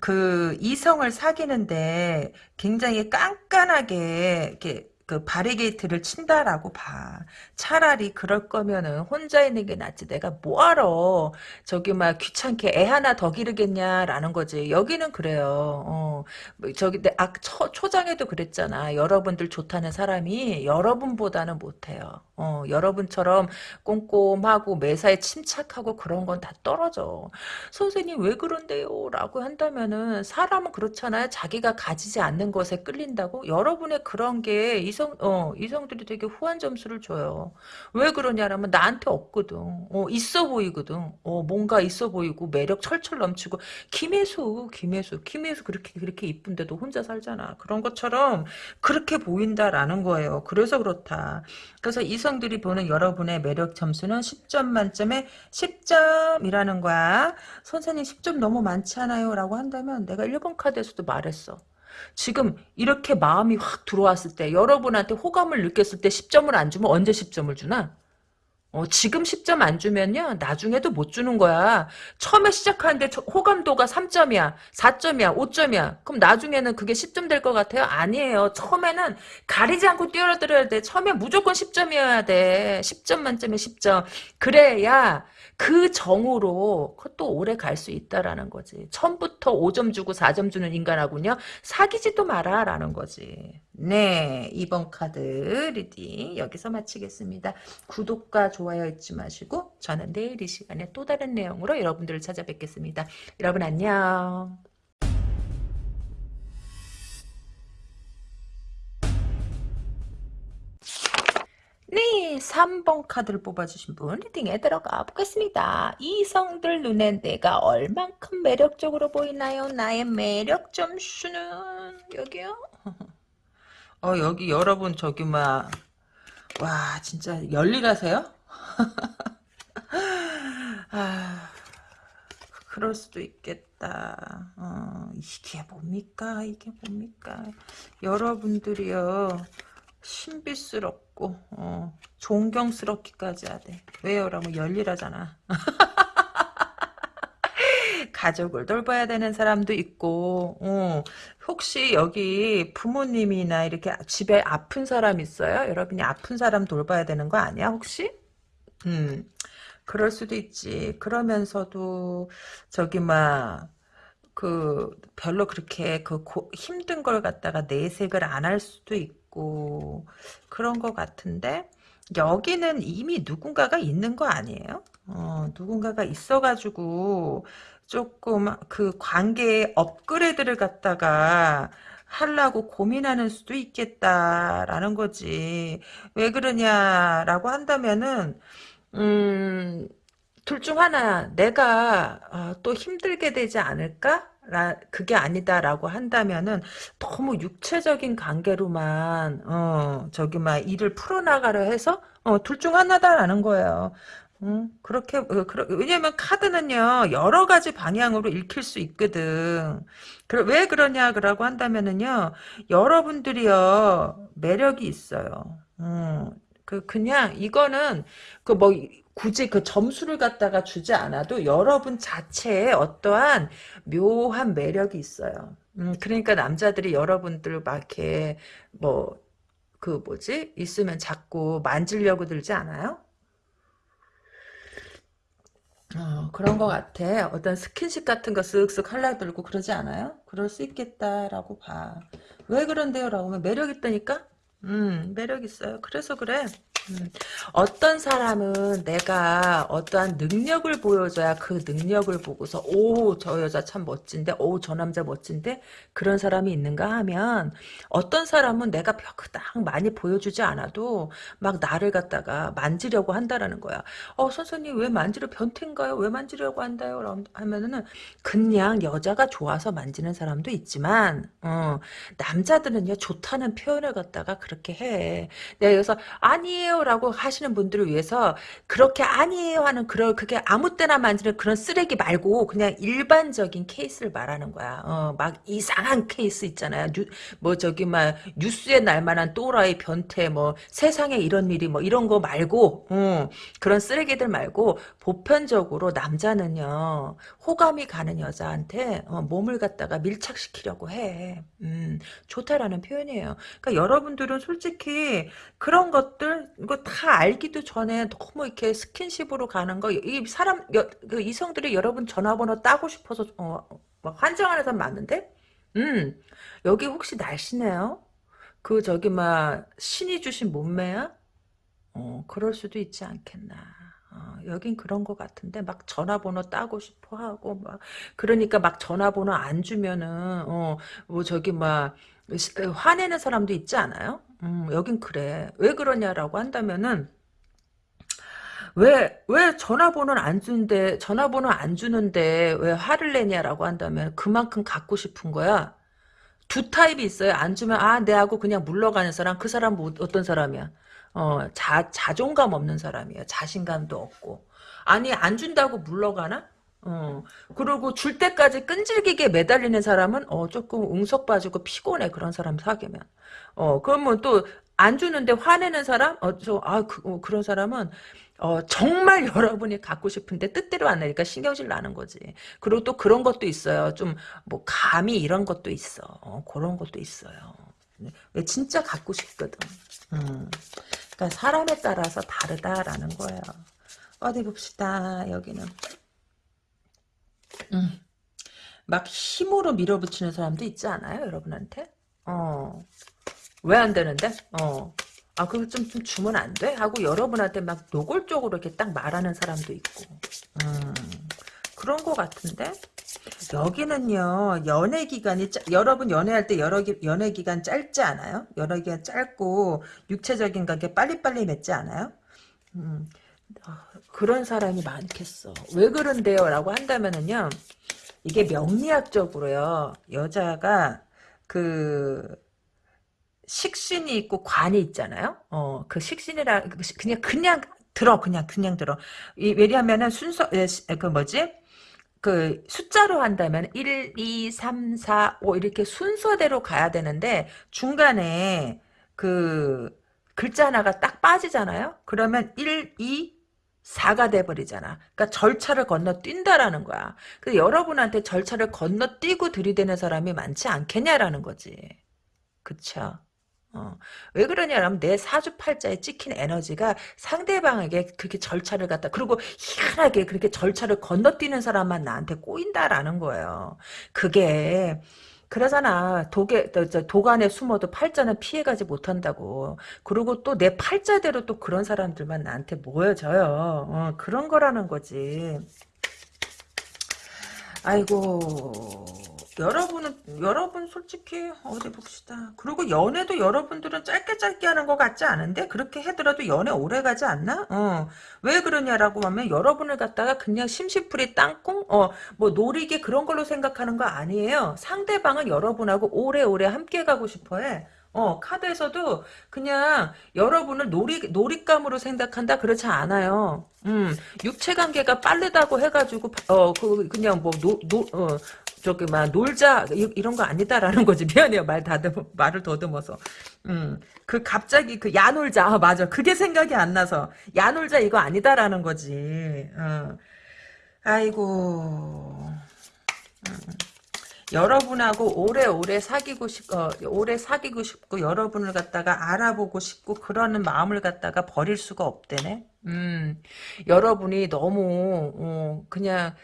그 이성을 사귀는데 굉장히 깐깐하게, 이렇게, 그 바리게이트를 친다라고 봐. 차라리 그럴 거면은 혼자 있는 게 낫지. 내가 뭐하러 저기 막 귀찮게 애 하나 더 기르겠냐라는 거지. 여기는 그래요. 어, 뭐 저기 내 아, 초, 초장에도 그랬잖아. 여러분들 좋다는 사람이 여러분보다는 못해요. 어, 여러분처럼 꼼꼼하고 매사에 침착하고 그런 건 다 떨어져. 선생님 왜 그런데요? 라고 한다면은 사람은 그렇잖아요. 자기가 가지지 않는 것에 끌린다고. 여러분의 그런 게이 성 어 이성들이 되게 후한 점수를 줘요. 왜 그러냐라면 나한테 없거든. 어 있어 보이거든. 어 뭔가 있어 보이고 매력 철철 넘치고 김혜수 김혜수 김혜수 그렇게 그렇게 이쁜데도 혼자 살잖아. 그런 것처럼 그렇게 보인다라는 거예요. 그래서 그렇다. 그래서 이성들이 보는 여러분의 매력 점수는 10점 만점에 10점이라는 거야. 선생님 10점 너무 많지 않아요? 라고 한다면 내가 1번 카드에서도 말했어. 지금 이렇게 마음이 확 들어왔을 때 여러분한테 호감을 느꼈을 때 10점을 안 주면 언제 10점을 주나? 어, 지금 10점 안 주면요, 나중에도 못 주는 거야. 처음에 시작하는데 호감도가 3점이야, 4점이야, 5점이야. 그럼 나중에는 그게 10점 될 것 같아요? 아니에요. 처음에는 가리지 않고 뛰어들어야 돼. 처음에 무조건 10점이어야 돼. 10점 만점에 10점. 그래야 그 정으로 또 오래 갈 수 있다라는 거지. 처음부터 5점 주고 4점 주는 인간하고요. 사귀지도 마라라는 거지. 네, 이번 카드 reading 여기서 마치겠습니다. 구독과 좋아요 잊지 마시고 저는 내일 이 시간에 또 다른 내용으로 여러분들을 찾아뵙겠습니다. 여러분 안녕. 네, 3번 카드를 뽑아주신 분 리딩에 들어가 보겠습니다. 이성들 눈에 내가 얼만큼 매력적으로 보이나요? 나의 매력 점수는 여기요? (laughs) 어 여기 여러분 저기 막 와 진짜 열일하세요? (laughs) 아 그럴 수도 있겠다. 어, 이게 뭡니까? 이게 뭡니까? 여러분들이요. 신비스럽고 어, 존경스럽기까지 하대. 왜요? 라면 열일하잖아. (laughs) 가족을 돌봐야 되는 사람도 있고 어, 혹시 여기 부모님이나 이렇게 집에 아픈 사람 있어요? 여러분이 아픈 사람 돌봐야 되는 거 아니야 혹시? 음 그럴 수도 있지. 그러면서도 저기 막 그 별로 그렇게 그 고, 힘든 걸 갖다가 내색을 안 할 수도 있고 그런 것 같은데 여기는 이미 누군가가 있는 거 아니에요? 어, 누군가가 있어가지고 조금 그 관계의 업그레이드를 갖다가 하려고 고민하는 수도 있겠다라는 거지. 왜 그러냐라고 한다면은 음, 둘 중 하나 내가 어, 또 힘들게 되지 않을까? 라, 그게 아니다라고 한다면은 너무 육체적인 관계로만 어 저기 막 일을 풀어나가려 해서 어, 둘 중 하나다라는 거예요. 음, 그렇게 어, 그러, 왜냐면 카드는요 여러 가지 방향으로 읽힐 수 있거든. 그, 왜 그러냐라고 한다면은요 여러분들이요 매력이 있어요. 음, 그 그냥 이거는 그 뭐 굳이 그 점수를 갖다가 주지 않아도 여러분 자체에 어떠한 묘한 매력이 있어요. 음, 그러니까 남자들이 여러분들 막 이렇게 뭐 그 뭐지 있으면 자꾸 만지려고 들지 않아요? 어, 그런 것 같아. 어떤 스킨십 같은 거 쓱쓱 하려 들고 그러지 않아요? 그럴 수 있겠다라고 봐. 왜 그런데요? 라고 하면 매력 있다니까? 음, 매력 있어요. 그래서 그래. 음, 어떤 사람은 내가 어떠한 능력을 보여줘야 그 능력을 보고서 오 저 여자 참 멋진데 오 저 남자 멋진데 그런 사람이 있는가? 하면 어떤 사람은 내가 그닥 많이 보여주지 않아도 막 나를 갖다가 만지려고 한다라는 거야 어 선생님 왜 만지려 변태인가요? 왜 만지려고 한다요? 하면은 그냥 여자가 좋아서 만지는 사람도 있지만 어, 남자들은요 좋다는 표현을 갖다가 그렇게 해. 내가 여기서 아니에요 아니에요라고 하시는 분들을 위해서 그렇게 아니에요 하는 그런 그게 아무 때나 만지는 그런 쓰레기 말고 그냥 일반적인 케이스를 말하는 거야. 어, 막 이상한 케이스 있잖아요. 뉴, 뭐 저기 막 뉴스에 날만한 또라이 변태 뭐 세상에 이런 일이 뭐 이런 거 말고 어, 그런 쓰레기들 말고 보편적으로 남자는요 호감이 가는 여자한테 어, 몸을 갖다가 밀착시키려고 해. 음, 좋다라는 표현이에요. 그러니까 여러분들은 솔직히 그런 것들 이거 다 알기도 전에 너무 이렇게 스킨십으로 가는 거, 이 사람, 여, 그 이성들이 여러분 전화번호 따고 싶어서, 어, 막 환장하는 사람 많은데? 음, 여기 혹시 날씨네요? 그, 저기, 막, 신이 주신 몸매야? 어, 그럴 수도 있지 않겠나. 어, 여긴 그런 것 같은데 막 전화번호 따고 싶어 하고 막 그러니까 막 전화번호 안 주면은 어 뭐 저기 막 화내는 사람도 있지 않아요? 음, 여긴 그래. 왜 그러냐라고 한다면은 왜, 왜 전화번호는 안 주는데, 전화번호 안 주는데 왜 화를 내냐라고 한다면 그만큼 갖고 싶은 거야. 두 타입이 있어요. 안 주면, 아, 내하고 그냥 물러가는 사람, 그 사람 뭐, 어떤 사람이야? 어, 자, 자존감 없는 사람이야. 자신감도 없고. 아니, 안 준다고 물러가나? 어, 그리고 줄 때까지 끈질기게 매달리는 사람은, 어, 조금 웅석 빠지고 피곤해. 그런 사람 사귀면. 어, 그러면 또, 안 주는데 화내는 사람? 어, 저, 아, 그, 어, 그런 사람은, 어, 정말 (laughs) 여러분이 갖고 싶은데 뜻대로 안 나니까 신경질 나는 거지. 그리고 또 그런 것도 있어요. 좀, 뭐, 감이 이런 것도 있어. 어, 그런 것도 있어요. 왜 진짜 갖고 싶거든. 음. 그러니까 사람에 따라서 다르다라는 거예요. 어디 봅시다. 여기는. 음. 막 힘으로 밀어붙이는 사람도 있지 않아요? 여러분한테? 어. 왜 안 되는데? 어. 아, 그거 좀, 좀 주면 안 돼? 하고 여러분한테 막 노골적으로 이렇게 딱 말하는 사람도 있고. 음. 그런 거 같은데? 여기는요, 연애 기간이, 짜, 여러분 연애할 때 여러 기, 연애 기간 짧지 않아요? 연애 기간 짧고, 육체적인 관계 빨리빨리 맺지 않아요? 음, 아, 그런 사람이 많겠어. 왜 그런데요? 라고 한다면은요, 이게 명리학적으로요, 여자가, 그, 식신이 있고 관이 있잖아요? 어, 그 식신이라, 그냥, 그냥 들어, 그냥, 그냥 들어. 이, 왜냐하면은 순서, 에, 그 뭐지? 그 숫자로 한다면 1, 2, 3, 4, 5 이렇게 순서대로 가야 되는데 중간에 그 글자 하나가 딱 빠지잖아요. 그러면 1, 2, 4가 돼버리잖아. 그러니까 절차를 건너뛴다라는 거야. 그래서 여러분한테 절차를 건너뛰고 들이대는 사람이 많지 않겠냐라는 거지. 그쵸? 어. 왜 그러냐면 내 사주팔자에 찍힌 에너지가 상대방에게 그렇게 절차를 갖다 그리고 희한하게 그렇게 절차를 건너뛰는 사람만 나한테 꼬인다라는 거예요. 그게 그러잖아. 독에 도간에 숨어도 팔자는 피해가지 못한다고. 그리고 또 내 팔자대로 또 그런 사람들만 나한테 모여져요. 어, 그런 거라는 거지. 아이고 여러분은 여러분 솔직히 어디 봅시다. 그리고 연애도 여러분들은 짧게 짧게 하는 것 같지 않은데 그렇게 해더라도 연애 오래 가지 않나? 어. 왜 그러냐라고 하면 여러분을 갖다가 그냥 심시풀이 땅콩 어뭐 노리게 그런 걸로 생각하는 거 아니에요. 상대방은 여러분하고 오래오래 함께 가고 싶어해. 어, 카드에서도 그냥 여러분을 놀이, 놀잇감으로 생각한다? 그렇지 않아요. 음, 육체 관계가 빠르다고 해가지고, 어, 그, 그냥 뭐, 노, 노, 어, 저기 막 놀자 이, 런 거 아니다라는 거지. 미안해요. 말 다듬 말을 더듬어서. 음그 갑자기 그 야놀자. 아, 맞아. 그게 생각이 안 나서 야놀자 이거 아니다라는 거지. 어. 아이고. 음. 여러분하고 오래오래 사귀고 싶, 어, 오래 사귀고 싶고 여러분을 갖다가 알아보고 싶고 그러는 마음을 갖다가 버릴 수가 없대네. 음, 여러분이 너무 어, 그냥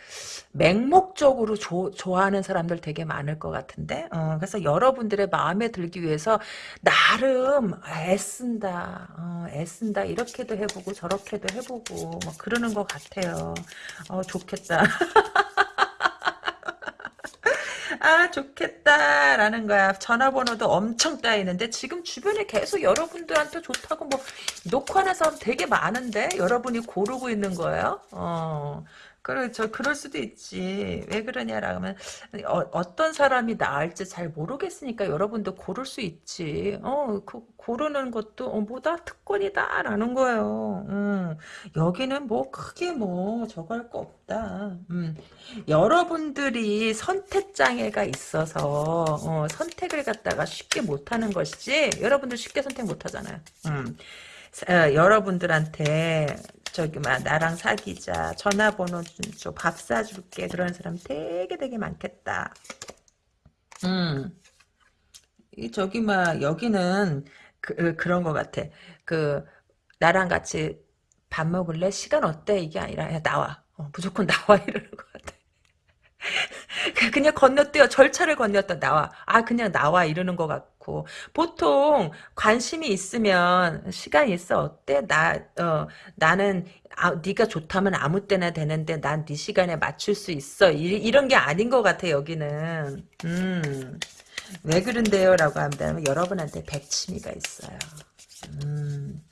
맹목적으로 조, 좋아하는 사람들 되게 많을 것 같은데? 어, 그래서 여러분들의 마음에 들기 위해서 나름 애쓴다 어, 애쓴다 이렇게도 해보고 저렇게도 해보고 뭐 그러는 것 같아요. 어, 좋겠다 (laughs) 아 좋겠다라는 거야. 전화번호도 엄청 따이는데 지금 주변에 계속 여러분들한테 좋다고 뭐 하는 사람 되게 많은데 여러분이 고르고 있는 거예요. 어. 그렇죠. 그럴 수도 있지. 왜 그러냐라 하면 어, 떤 사람이 나을지 잘 모르겠으니까 여러분도 고를 수 있지. 어, 그 고르는 것도 어, 뭐다 특권이다 라는 거예요. 음, 여기는 뭐 크게 뭐 저거 할 거 없다. 음, 여러분들이 선택 장애가 있어서 어, 선택을 갖다가 쉽게 못하는 것이지. 여러분들 쉽게 선택 못하잖아요. 음. 어, 여러분들한테 저기 막 나랑 사귀자 전화번호 좀밥 사줄게 그런 사람 되게 되게 많겠다. 음. 이 저기 막 여기는 그, 그런 것 같아. 그 나랑 같이 밥 먹을래? 시간 어때? 이게 아니라 야 나와. 어, 무조건 (laughs) 나와 이러는 것 같아. 그냥 건너뛰어 절차를 건너뛰어 나와. 아 그냥 나와 이러는 것 같고 보통 관심이 있으면 시간 있어 어때? 나 어, 나는 아, 네가 좋다면 아무 때나 되는데 난 네 시간에 맞출 수 있어. 이, 런게 아닌 것 같아 여기는. 음. 왜 그런데요? 라고 한다면 여러분한테 백치미가 있어요. 음.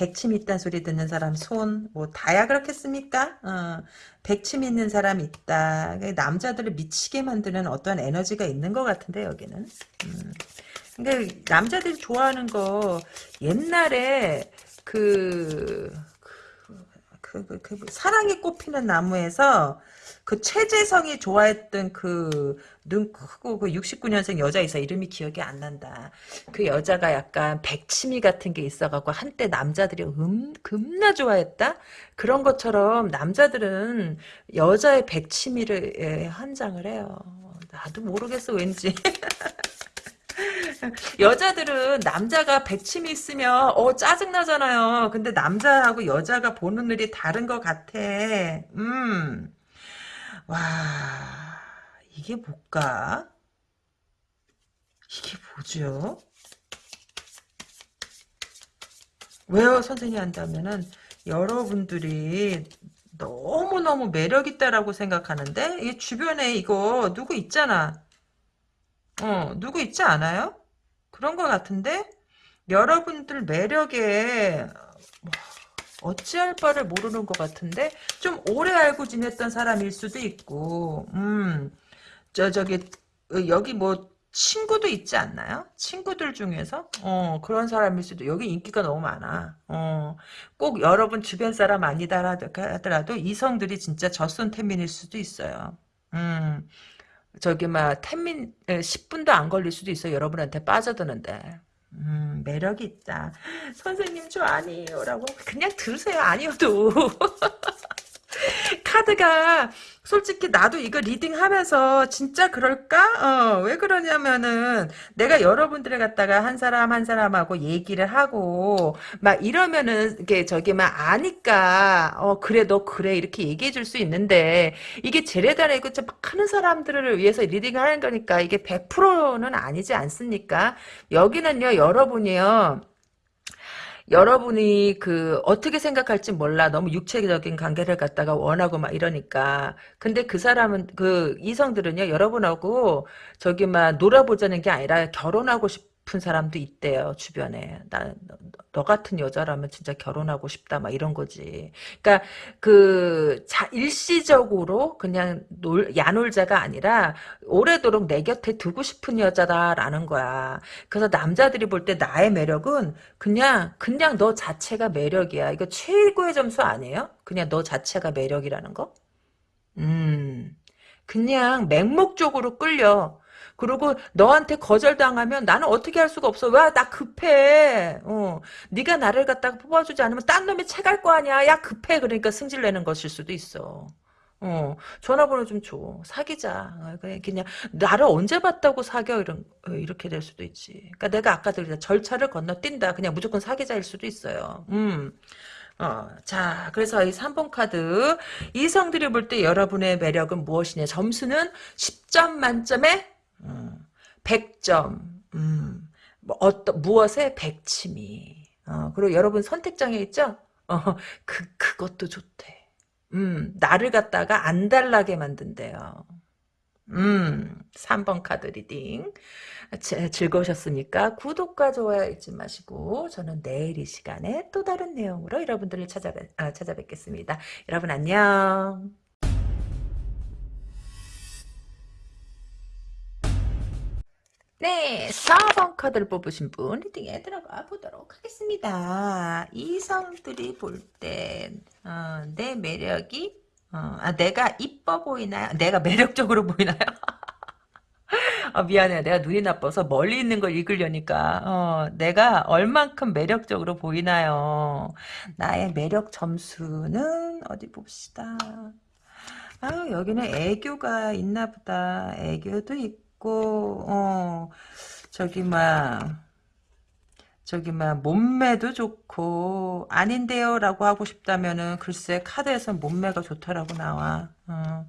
백침 있단 소리 듣는 사람 손, 뭐, 다야 그렇겠습니까? 어, 백침 있는 사람 있다. 남자들을 미치게 만드는 어떤 에너지가 있는 것 같은데, 여기는. 음. 그러니까 남자들이 좋아하는 거, 옛날에, 그, 그, 그, 그, 사랑이 꽃피는 나무에서, 그 최재성이 좋아했던 그 눈 크고 그 69년생 여자 있어 이름이 기억이 안 난다. 그 여자가 약간 백치미 같은 게 있어갖고 한때 남자들이 음 겁나 좋아했다. 그런 것처럼 남자들은 여자의 백치미를 예, 한장을 해요. 나도 모르겠어 왠지. (laughs) 여자들은 남자가 백침이 있으면 어 짜증나잖아요. 근데 남자하고 여자가 보는 눈이 다른 것 같아. 음. 와 이게 뭘까? 이게 뭐죠? 왜요 선생님 한다면은 여러분들이 너무너무 매력있다라고 생각하는데 이 주변에 이거 누구 있잖아 어 누구 있지 않아요? 그런 것 같은데 여러분들 매력에 뭐, 어찌할 바를 모르는 것 같은데 좀 오래 알고 지냈던 사람일 수도 있고 음저 저기 어, 여기 뭐 친구도 있지 않나요? 친구들 중에서 어 그런 사람일 수도 여기 인기가 너무 많아. 어꼭 여러분 주변 사람 아니다 하더라도 이성들이 진짜 젖손 태민일 수도 있어요. 음 저기 막 태민 10분도 안 걸릴 수도 있어 요 여러분한테 빠져드는데. 음, 매력이 있다. 선생님 저 아니에요. 라고 그냥 들으세요. 아니어도. (laughs) (laughs) 카드가 솔직히 나도 이거 리딩하면서 진짜 그럴까? 어, 왜 그러냐면은 내가 여러분들을 갖다가 한 사람 한 사람하고 얘기를 하고 막 이러면은 이게 저기 막 아니까 어 그래 너 그래 이렇게 얘기해 줄 수 있는데 이게 제레다라 이거 막 하는 사람들을 위해서 리딩을 하는 거니까 이게 100%는 아니지 않습니까? 여기는요 여러분이요 여러분이 그 어떻게 생각할지 몰라. 너무 육체적인 관계를 갖다가 원하고 막 이러니까. 근데 그 사람은 그 이성들은요 여러분하고 저기 막 놀아보자는 게 아니라 결혼하고 싶 은 사람도 있대요 주변에 나 너 같은 여자라면 진짜 결혼하고 싶다 막 이런 거지. 그러니까 그 자, 일시적으로 그냥 놀, 야놀자가 아니라 오래도록 내 곁에 두고 싶은 여자다라는 거야. 그래서 남자들이 볼 때 나의 매력은 그냥 그냥 너 자체가 매력이야. 이거 최고의 점수 아니에요? 그냥 너 자체가 매력이라는 거? 음. 그냥 맹목적으로 끌려. 그리고 너한테 거절당하면 나는 어떻게 할 수가 없어. 와, 나 급해. 어. 네가 나를 갖다가 뽑아주지 않으면 딴 놈이 채갈 거 아니야. 야, 급해. 그러니까 승질내는 것일 수도 있어. 어, 전화번호 좀 줘. 사귀자. 어, 그냥, 나를 언제 봤다고 사겨? 이런, 어, 이렇게 될 수도 있지. 그러니까 내가 아까도 그랬 절차를 건너뛴다. 그냥 무조건 사귀자일 수도 있어요. 음. 어, 자, 그래서 이 3번 카드. 이성들이 볼 때 여러분의 매력은 무엇이냐? 점수는 10점 만점에 100점. 음, 뭐 어떤 무엇에 백치미. 어, 그리고 여러분 선택장애 있죠? 어, 그 그것도 좋대. 음, 나를 갖다가 안달나게 만든대요. 음, 3번 카드 reading. 제, 즐거우셨습니까? 구독과 좋아요 잊지 마시고 저는 내일 이 시간에 또 다른 내용으로 여러분들을 찾아뵙, 아, 찾아뵙겠습니다. 여러분 안녕. 네, 4번 카드를 뽑으신 분 리딩에 들어가 보도록 하겠습니다. 이성들이 볼때 어, 내 매력이 어, 아, 내가 이뻐 보이나요? 내가 매력적으로 보이나요? (laughs) 아, 미안해. 내가 눈이 나빠서 멀리 있는 걸 읽으려니까 어, 내가 얼만큼 매력적으로 보이나요? 나의 매력 점수는 어디 봅시다. 아 여기는 애교가 있나 보다. 애교도 있고 있고 어 저기 막 저기 막 몸매도 좋고 아닌데요라고 하고 싶다면은 글쎄 카드에서 몸매가 좋다라고 나와. 어,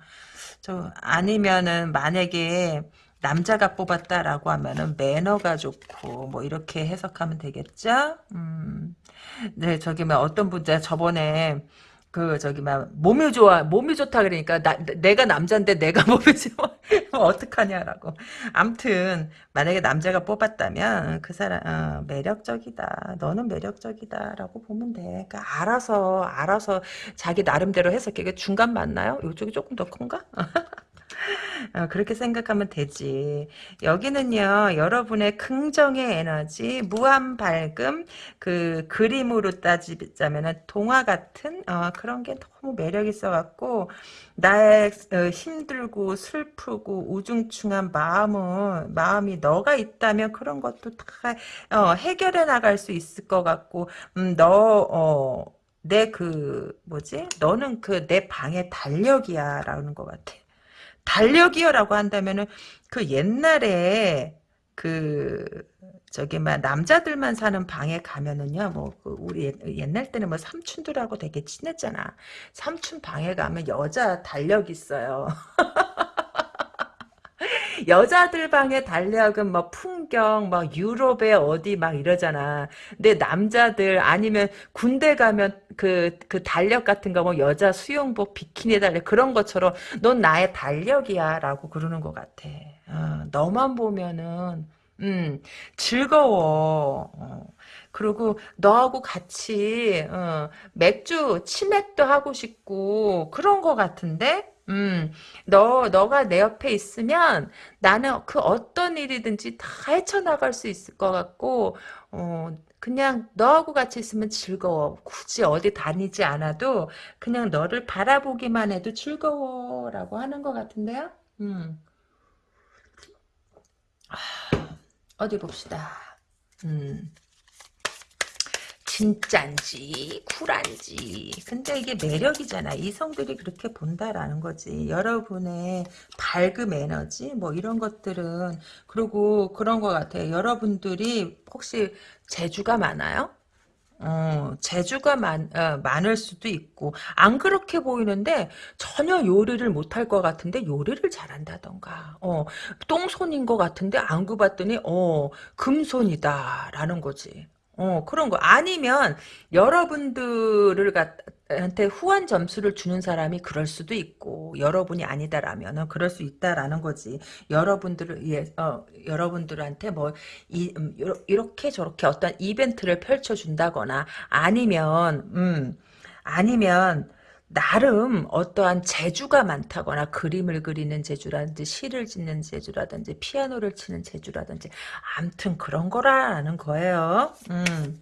저 아니면은 만약에 남자가 뽑았다라고 하면은 매너가 좋고 뭐 이렇게 해석하면 되겠죠? 음. 네, 저기 막 어떤 분자 저번에 그 저기 막 몸이 좋아 몸이 좋다 그러니까 나, 내가 남자인데 내가 (laughs) 몸이 좋아. 뭐 어떡하냐라고. 암튼 만약에 남자가 뽑았다면 그 사람 어, 매력적이다. 너는 매력적이다라고 보면 돼. 그러니까 알아서 알아서 자기 나름대로 해석해. 중간 맞나요? 이쪽이 조금 더 큰가 (laughs) 어, 그렇게 생각하면 되지. 여기는요, 여러분의 긍정의 에너지, 무한 밝음, 그, 그림으로 따지자면 동화 같은, 어, 그런 게 너무 매력 있어갖고, 나의 어, 힘들고 슬프고 우중충한 마음은, 마음이 너가 있다면 그런 것도 다, 어, 해결해 나갈 수 있을 것 같고, 음, 너, 어, 내 그, 뭐지? 너는 그 내 방의 달력이야. 라는 것 같아. 달력이요라고 한다면은 그 옛날에 그 저기 막 남자들만 사는 방에 가면은요 뭐그 우리 옛날 때는 뭐 삼촌들하고 되게 친했잖아. 삼촌 방에 가면 여자 달력 있어요 (laughs) 여자들 방의 달력은 뭐 풍경, 막 유럽에 어디 막 이러잖아. 근데 남자들 아니면 군대 가면 그, 그 달력 같은 거 뭐 여자 수영복, 비키니 달력 그런 것처럼 넌 나의 달력이야 라고 그러는 것 같아. 어, 너만 보면은 음, 즐거워. 어. 그리고 너하고 같이 어, 맥주 치맥도 하고 싶고 그런 거 같은데 음, 너, 너가 내 옆에 있으면 나는 그 어떤 일이든지 다 헤쳐나갈 수 있을 것 같고, 어, 그냥 너하고 같이 있으면 즐거워. 굳이 어디 다니지 않아도 그냥 너를 바라보기만 해도 즐거워 라고 하는 것 같은데요? 음. 어디 봅시다. 음. 진짠지 쿨한지. 근데 이게 매력이잖아. 이성들이 그렇게 본다라는 거지. 여러분의 밝음 에너지 뭐 이런 것들은 그리고 그런 것 같아요. 여러분들이 혹시 재주가 많아요? 어, 재주가 많, 어, 많을 수도 있고, 안 그렇게 보이는데, 전혀 요리를 못할 것 같은데, 요리를 잘한다던가, 어, 똥손인 것 같은데, 안구 봤더니, 어, 금손이다, 라는 거지. 어, 그런 거. 아니면, 여러분들을 갖, 한테 후한 점수를 주는 사람이 그럴 수도 있고, 여러분이 아니다라면은 그럴 수 있다라는 거지. 여러분들을, 예, 어, 여러분들한테 뭐, 이, 음, 이렇게 저렇게 어떤 이벤트를 펼쳐준다거나, 아니면, 음, 아니면, 나름 어떠한 재주가 많다거나 그림을 그리는 재주라든지 시를 짓는 재주라든지 피아노를 치는 재주라든지 암튼 그런 거라는 거예요. 음.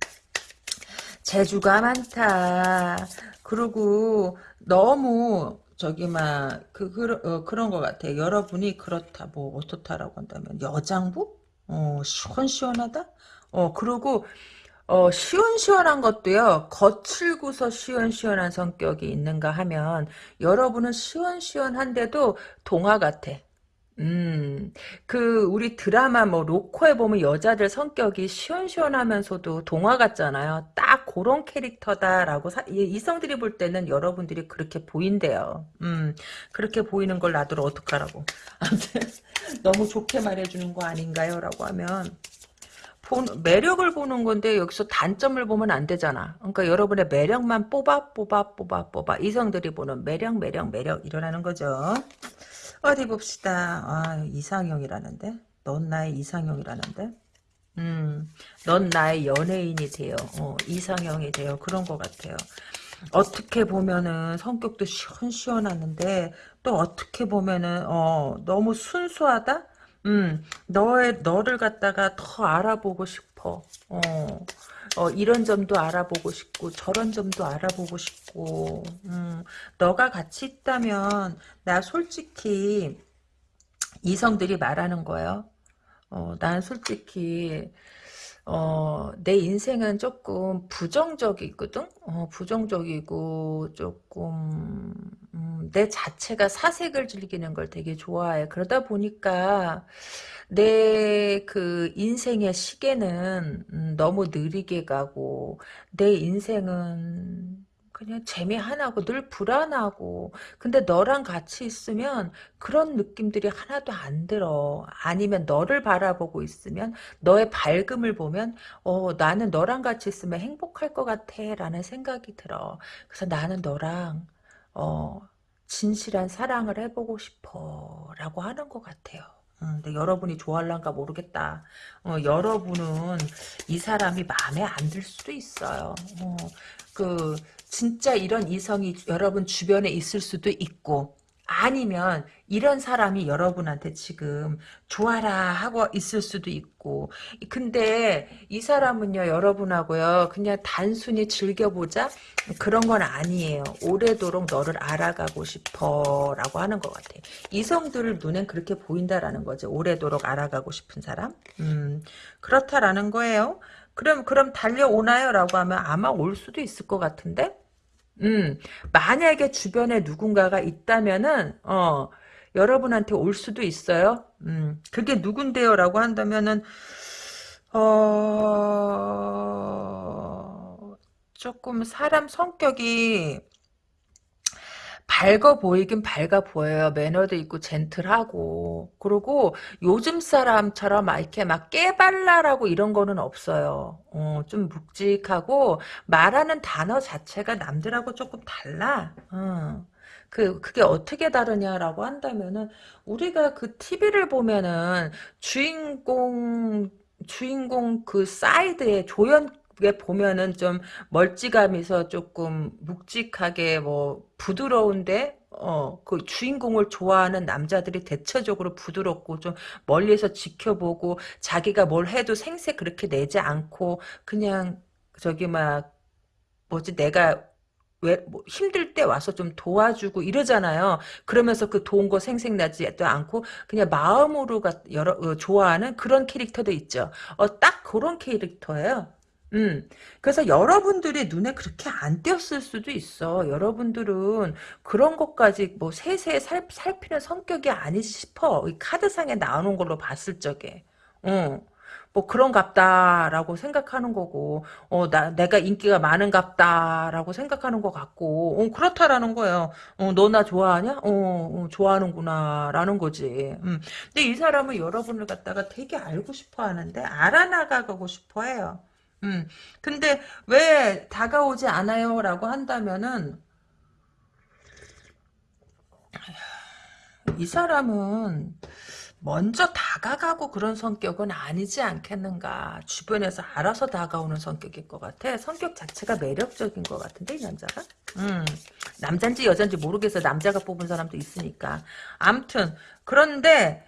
재주가 많다. 그리고 너무 저기 막그 그, 어, 그런 것 같아. 여러분이 그렇다 뭐 어떻다라고 한다면 여장부? 어 시원시원하다? 어 그리고 어, 시원시원한 것도요, 거칠고서 시원시원한 성격이 있는가 하면, 여러분은 시원시원한데도 동화 같아. 음, 그, 우리 드라마 뭐, 로코에 보면 여자들 성격이 시원시원하면서도 동화 같잖아요. 딱 그런 캐릭터다라고, 사, 이성들이 볼 때는 여러분들이 그렇게 보인대요. 음, 그렇게 보이는 걸 놔두러 어떡하라고. 너무 좋게 말해주는 거 아닌가요? 라고 하면, 본, 매력을 보는 건데 여기서 단점을 보면 안 되잖아. 그러니까 여러분의 매력만 뽑아 뽑아 뽑아 뽑아 이성들이 보는 매력 매력 매력 일어나는 거죠. 어디 봅시다. 아 이상형이라는데? 넌 나의 이상형이라는데? 음, 넌 나의 연예인이 돼요. 어, 이상형이 돼요. 그런 것 같아요. 어떻게 보면은 성격도 시원시원하는데 또 어떻게 보면은 어 너무 순수하다? 음, 너의, 너를 갖다가 더 알아보고 싶어. 어, 어, 이런 점도 알아보고 싶고, 저런 점도 알아보고 싶고, 음, 너가 같이 있다면, 나 솔직히, 이성들이 말하는 거예요. 어, 난 솔직히, 어, 내 인생은 조금 부정적이거든? 어, 부정적이고, 조금, 음, 내 자체가 사색을 즐기는 걸 되게 좋아해. 그러다 보니까, 내 그 인생의 시계는 음, 너무 느리게 가고, 내 인생은 그냥 재미 하나고 늘 불안하고 근데 너랑 같이 있으면 그런 느낌들이 하나도 안 들어 아니면 너를 바라보고 있으면 너의 밝음을 보면 어 나는 너랑 같이 있으면 행복할 것 같아 라는 생각이 들어 그래서 나는 너랑 어 진실한 사랑을 해보고 싶어 라고 하는 것 같아요 음, 근데 여러분이 좋아할란가 모르겠다. 어, 여러분은 이 사람이 마음에 안 들 수도 있어요. 어, 그 진짜 이런 이성이 여러분 주변에 있을 수도 있고 아니면 이런 사람이 여러분한테 지금 좋아라 하고 있을 수도 있고. 근데 이 사람은요 여러분하고요 그냥 단순히 즐겨보자? 그런 건 아니에요. 오래도록 너를 알아가고 싶어 라고 하는 것 같아요. 이성들 눈엔 그렇게 보인다라는 거죠. 오래도록 알아가고 싶은 사람? 음 그렇다라는 거예요 그럼 그럼 달려오나요? 라고 하면 아마 올 수도 있을 것 같은데 음, 만약에 주변에 누군가가 있다면은, 어, 여러분한테 올 수도 있어요. 음, 그게 누군데요? 라고 한다면은, 어, 조금 사람 성격이 밝아 보이긴 밝아 보여요. 매너도 있고 젠틀하고. 그리고 요즘 사람처럼 막 이렇게 막 깨발랄하고 이런 거는 없어요. 어, 좀 묵직하고 말하는 단어 자체가 남들하고 조금 달라. 어. 그, 그게 어떻게 다르냐라고 한다면은, 우리가 그 TV를 보면은, 주인공, 주인공 그 사이드에 조연 보면은 좀 멀찌감해서 조금 묵직하게 뭐 부드러운데 어, 그 주인공을 좋아하는 남자들이 대체적으로 부드럽고 좀 멀리서 지켜보고 자기가 뭘 해도 생색 그렇게 내지 않고 그냥 저기 막 뭐지 내가 왜, 뭐 힘들 때 와서 좀 도와주고 이러잖아요. 그러면서 그 도운 거 생색나지도 않고 그냥 마음으로 가, 여러, 어, 좋아하는 그런 캐릭터도 있죠. 어, 딱 그런 캐릭터예요. 음, 그래서 여러분들이 눈에 그렇게 안 띄었을 수도 있어. 여러분들은 그런 것까지 뭐 세세히 살, 살피는 성격이 아니지 싶어. 이 카드상에 나오는 걸로 봤을 적에. 어. 뭐 그런갑다라고 생각하는 거고 어 나 내가 인기가 많은갑다라고 생각하는 것 같고 어 그렇다라는 거예요. 어 너 나 좋아하냐? 어, 어, 좋아하는구나라는 거지. 음. 근데 이 사람은 여러분을 갖다가 되게 알고 싶어 하는데 알아나가고 싶어 해요. 음. 근데 왜 다가오지 않아요 라고 한다면은 이 사람은 먼저 다가가고 그런 성격은 아니지 않겠는가. 주변에서 알아서 다가오는 성격일 것 같아. 성격 자체가 매력적인 것 같은데, 이 남자가? 음, 남잔지 여잔지 모르겠어. 남자가 뽑은 사람도 있으니까. 암튼, 그런데,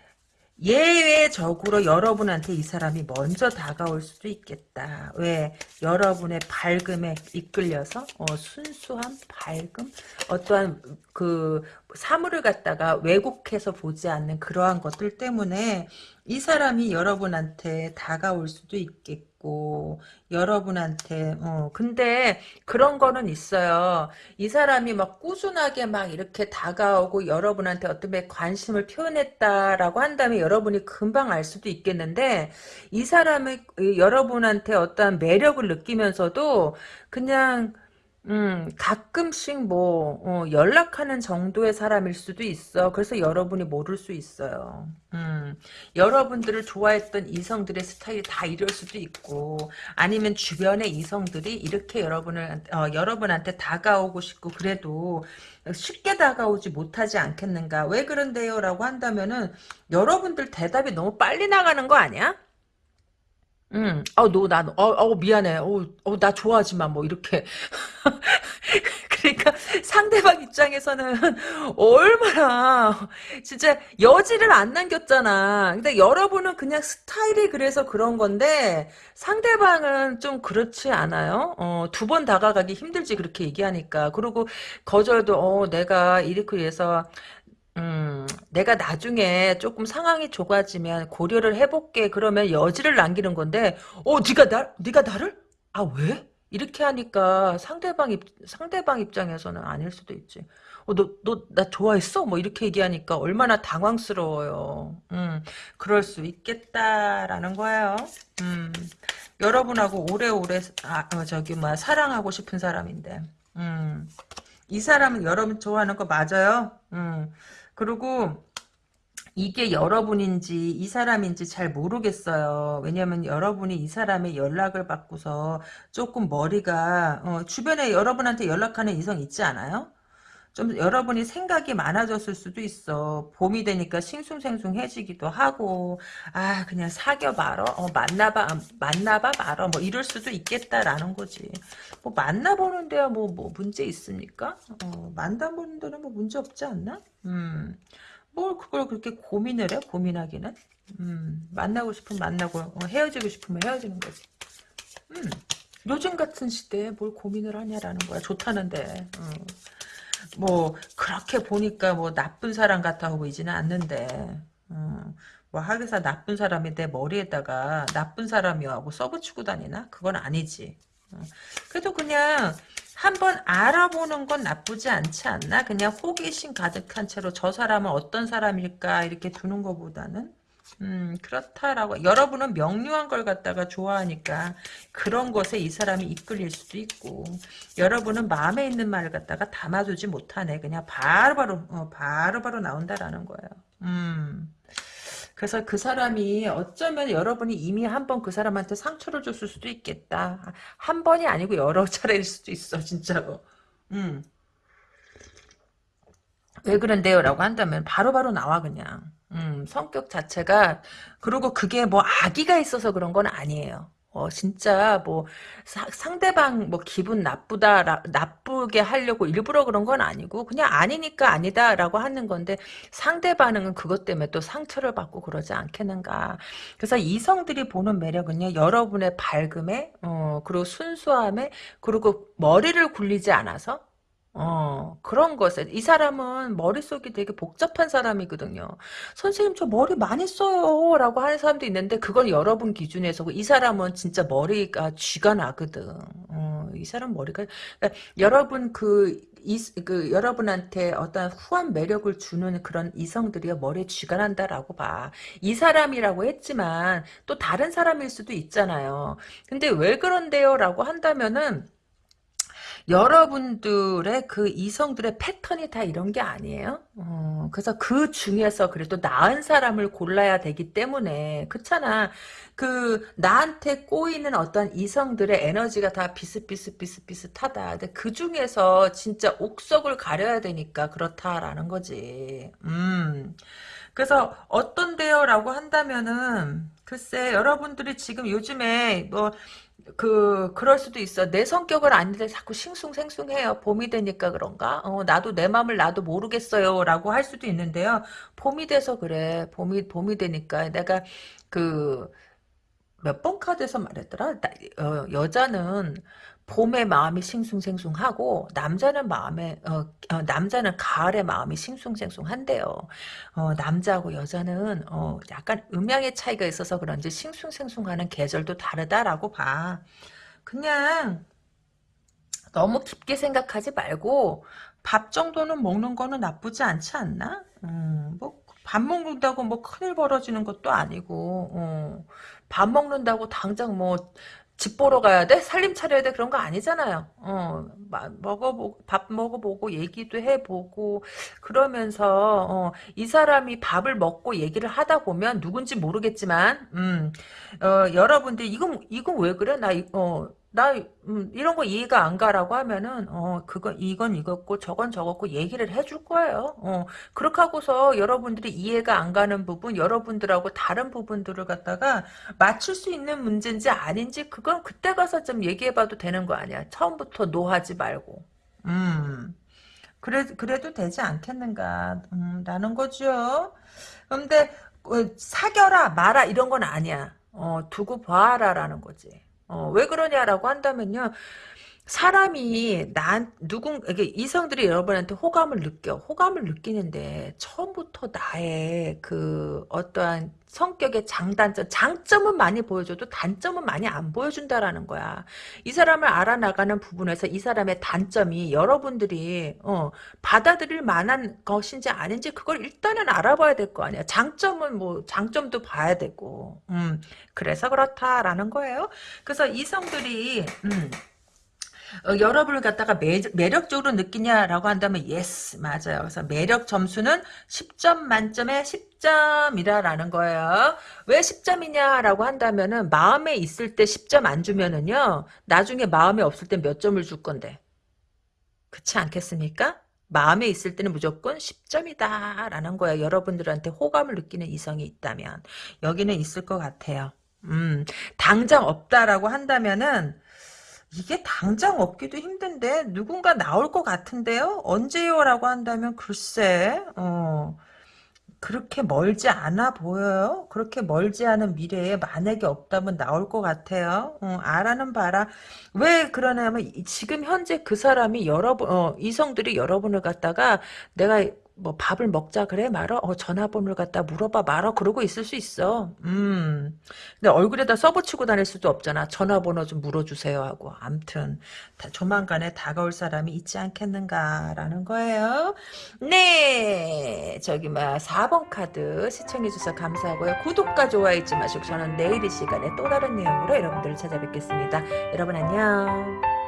예외적으로 여러분한테 이 사람이 먼저 다가올 수도 있겠다. 왜? 여러분의 밝음에 이끌려서 어, 순수한 밝음? 어떠한 그 사물을 갖다가 왜곡해서 보지 않는 그러한 것들 때문에 이 사람이 여러분한테 다가올 수도 있겠 고 여러분한테 어 근데 그런 거는 있어요. 이 사람이 막 꾸준하게 막 이렇게 다가오고 여러분한테 어떤 관심을 표현했다라고 한다면 여러분이 금방 알 수도 있겠는데 이 사람의 여러분한테 어떠한 매력을 느끼면서도 그냥 음, 가끔씩 뭐, 어, 연락하는 정도의 사람일 수도 있어. 그래서 여러분이 모를 수 있어요. 음, 여러분들을 좋아했던 이성들의 스타일이 다 이럴 수도 있고, 아니면 주변의 이성들이 이렇게 여러분을, 어, 여러분한테 다가오고 싶고, 그래도 쉽게 다가오지 못하지 않겠는가. 왜 그런데요? 라고 한다면은, 여러분들 대답이 너무 빨리 나가는 거 아니야? 응. 어, 너, 나, 어, 어, 미안해. 어, 어, 나 좋아하지만, 뭐, 이렇게. (laughs) 그러니까 상대방 입장에서는 얼마나 진짜 여지를 안 남겼잖아. 근데 여러분은 그냥 스타일이 그래서 그런 건데 상대방은 좀 그렇지 않아요? 어, 두 번 다가가기 힘들지 그렇게 얘기하니까. 그리고 거절도 어, 내가 이렇게 해서 음, 내가 나중에 조금 상황이 좁아지면 고려를 해볼게. 그러면 여지를 남기는 건데, 어, 네가 나, 네가 나를? 아, 왜? 이렇게 하니까 상대방 입, 상대방 입장에서는 아닐 수도 있지. 어, 너, 너, 나 좋아했어? 뭐 이렇게 얘기하니까 얼마나 당황스러워요. 음, 그럴 수 있겠다라는 거예요. 음, 여러분하고 오래오래, 아, 어, 저기, 뭐, 사랑하고 싶은 사람인데, 음, 이 사람은 여러분 좋아하는 거 맞아요? 음, 그리고 이게 여러분인지 이 사람인지 잘 모르겠어요. 왜냐면 여러분이 이 사람의 연락을 받고서 조금 머리가 어, 주변에 여러분한테 연락하는 이성 있지 않아요? 좀 여러분이 생각이 많아졌을 수도 있어. 봄이 되니까 싱숭생숭해지기도 하고 아 그냥 사귀어봐라. 어, 만나봐 만나봐 말어. 뭐 이럴 수도 있겠다라는 거지. 뭐 만나보는 데야 뭐, 뭐 문제 있습니까? 어, 만나보는 데는 뭐 문제 없지 않나? 음. 뭘 그걸 그렇게 고민을 해? 고민하기는? 음, 만나고 싶으면 만나고 어, 헤어지고 싶으면 헤어지는 거지. 음, 요즘 같은 시대에 뭘 고민을 하냐라는 거야. 좋다는데. 어. 뭐 그렇게 보니까 뭐 나쁜 사람 같아 보이지는 않는데 어, 뭐 하기사 나쁜 사람이 내 머리에다가 나쁜 사람이야 하고 써붙이고 다니나? 그건 아니지. 어. 그래도 그냥 한번 알아보는 건 나쁘지 않지 않나? 그냥 호기심 가득한 채로 저 사람은 어떤 사람일까 이렇게 두는 것보다는 음 그렇다라고 여러분은 명료한 걸 갖다가 좋아하니까 그런 것에 이 사람이 이끌릴 수도 있고 여러분은 마음에 있는 말을 갖다가 담아두지 못하네 그냥 바로 바로 바로 어, 바로 바로 나온다라는 거예요 음 그래서 그 사람이 어쩌면 여러분이 이미 한 번 그 사람한테 상처를 줬을 수도 있겠다. 한 번이 아니고 여러 (laughs) 차례일 수도 있어, 진짜로. 음. 왜 그런데요? 라고 한다면 바로바로 바로 나와, 그냥. 음, 성격 자체가, 그리고 그게 뭐 악의가 있어서 그런 건 아니에요. 어, 진짜, 뭐, 사- 상대방, 뭐, 기분 나쁘다, 라- 나쁘게 하려고 일부러 그런 건 아니고, 그냥 아니니까 아니다라고 하는 건데, 상대 반응은 그것 때문에 또 상처를 받고 그러지 않겠는가. 그래서 이성들이 보는 매력은요, 여러분의 밝음에, 어, 그리고 순수함에, 그리고 머리를 굴리지 않아서, 어, 그런 것에, 이 사람은 머릿속이 되게 복잡한 사람이거든요. 선생님, 저 머리 많이 써요. 라고 하는 사람도 있는데, 그건 여러분 기준에서고, 이 사람은 진짜 머리가 쥐가 나거든. 어, 이 사람 머리가, 그러니까 여러분 그, 이, 그, 여러분한테 어떤 후한 매력을 주는 그런 이성들이 머리에 쥐가 난다라고 봐. 이 사람이라고 했지만, 또 다른 사람일 수도 있잖아요. 근데 왜 그런데요? 라고 한다면은, 여러분들의 그 이성들의 패턴이 다 이런 게 아니에요. 어, 그래서 그 중에서 그래도 나은 사람을 골라야 되기 때문에 그렇잖아. 그 나한테 꼬이는 어떤 이성들의 에너지가 다 비슷비슷 비슷비슷하다. 근데 그 중에서 진짜 옥석을 가려야 되니까 그렇다라는 거지. 음. 그래서 어떤데요라고 한다면은 글쎄 여러분들이 지금 요즘에 뭐 그 그럴 수도 있어. 내 성격을 아닌데 자꾸 싱숭생숭해요. 봄이 되니까 그런가? 어, 나도 내 마음을 나도 모르겠어요라고 할 수도 있는데요. 봄이 돼서 그래. 봄이 봄이 되니까 내가 그 몇 번 카드에서 말했더라. 나- 어, 여자는 봄의 마음이 싱숭생숭하고 남자는 마음에 어, 어, 남자는 가을의 마음이 싱숭생숭한데요. 어, 남자하고 여자는 어, 약간 음양의 차이가 있어서 그런지 싱숭생숭하는 계절도 다르다라고 봐. 그냥 너무 깊게 생각하지 말고 밥 정도는 먹는 거는 나쁘지 않지 않나? 음, 뭐 밥 먹는다고 뭐 큰일 벌어지는 것도 아니고 어, 밥 먹는다고 당장 뭐 집 보러 가야 돼? 살림 차려야 돼? 그런 거 아니잖아요. 어, 마- 먹어보고, 밥 먹어보고, 얘기도 해보고, 그러면서, 어, 이 사람이 밥을 먹고 얘기를 하다 보면 누군지 모르겠지만, 음, 어, 여러분들, 이건, 이건 왜 그래? 나, 이- 어, 나, 음, 이런 거 이해가 안 가라고 하면은, 어, 그건, 이건 이거고, 저건 저거고, 얘기를 해줄 거예요. 어, 그렇게 하고서 여러분들이 이해가 안 가는 부분, 여러분들하고 다른 부분들을 갖다가 맞출 수 있는 문제인지 아닌지, 그건 그때 가서 좀 얘기해봐도 되는 거 아니야. 처음부터 노하지 말고. 음, 그래, 그래도 되지 않겠는가, 음, 라는 거죠. 근데, 어, 사겨라, 마라, 이런 건 아니야. 어, 두고 봐라 라는 거지. 어, 왜 그러냐라고 한다면요. 사람이 난 누군 이게 이성들이 여러분한테 호감을 느껴 호감을 느끼는데 처음부터 나의 그 어떠한 성격의 장단점 장점은 많이 보여줘도 단점은 많이 안 보여준다라는 거야. 이 사람을 알아나가는 부분에서 이 사람의 단점이 여러분들이 어, 받아들일 만한 것인지 아닌지 그걸 일단은 알아봐야 될 거 아니야. 장점은 뭐 장점도 봐야 되고. 음 그래서 그렇다라는 거예요. 그래서 이성들이 음 어, 여러분을 갖다가 매, 매력적으로 느끼냐라고 한다면 yes 맞아요. 그래서 매력 점수는 10점 만점에 10점이다라는 거예요. 왜 10점이냐라고 한다면은 마음에 있을 때 10점 안 주면은요 나중에 마음에 없을 때 몇 점을 줄 건데 그렇지 않겠습니까? 마음에 있을 때는 무조건 10점이다 라는 거예요. 여러분들한테 호감을 느끼는 이성이 있다면 여기는 있을 것 같아요. 음, 당장 없다라고 한다면은 이게 당장 얻기도 힘든데 누군가 나올 것 같은데요? 언제요? 라고 한다면 글쎄 어, 그렇게 멀지 않아 보여요. 그렇게 멀지 않은 미래에 만약에 없다면 나올 것 같아요. 어, 알아는 봐라. 왜 그러냐면 이- 지금 현재 그 사람이 여러분 어, 이성들이 여러분을 갖다가 내가 뭐 밥을 먹자 그래? 말어? 어, 전화번호를 갖다 물어봐. 말어? 그러고 있을 수 있어. 음. 근데 얼굴에다 써붙이고 다닐 수도 없잖아. 전화번호 좀 물어주세요 하고. 암튼 다- 조만간에 다가올 사람이 있지 않겠는가라는 거예요. 네. 저기 막 4번 카드 시청해주셔서 감사하고요. 구독과 좋아요 잊지 마시고 저는 내일 이 시간에 또 다른 내용으로 여러분들을 찾아뵙겠습니다. 여러분 안녕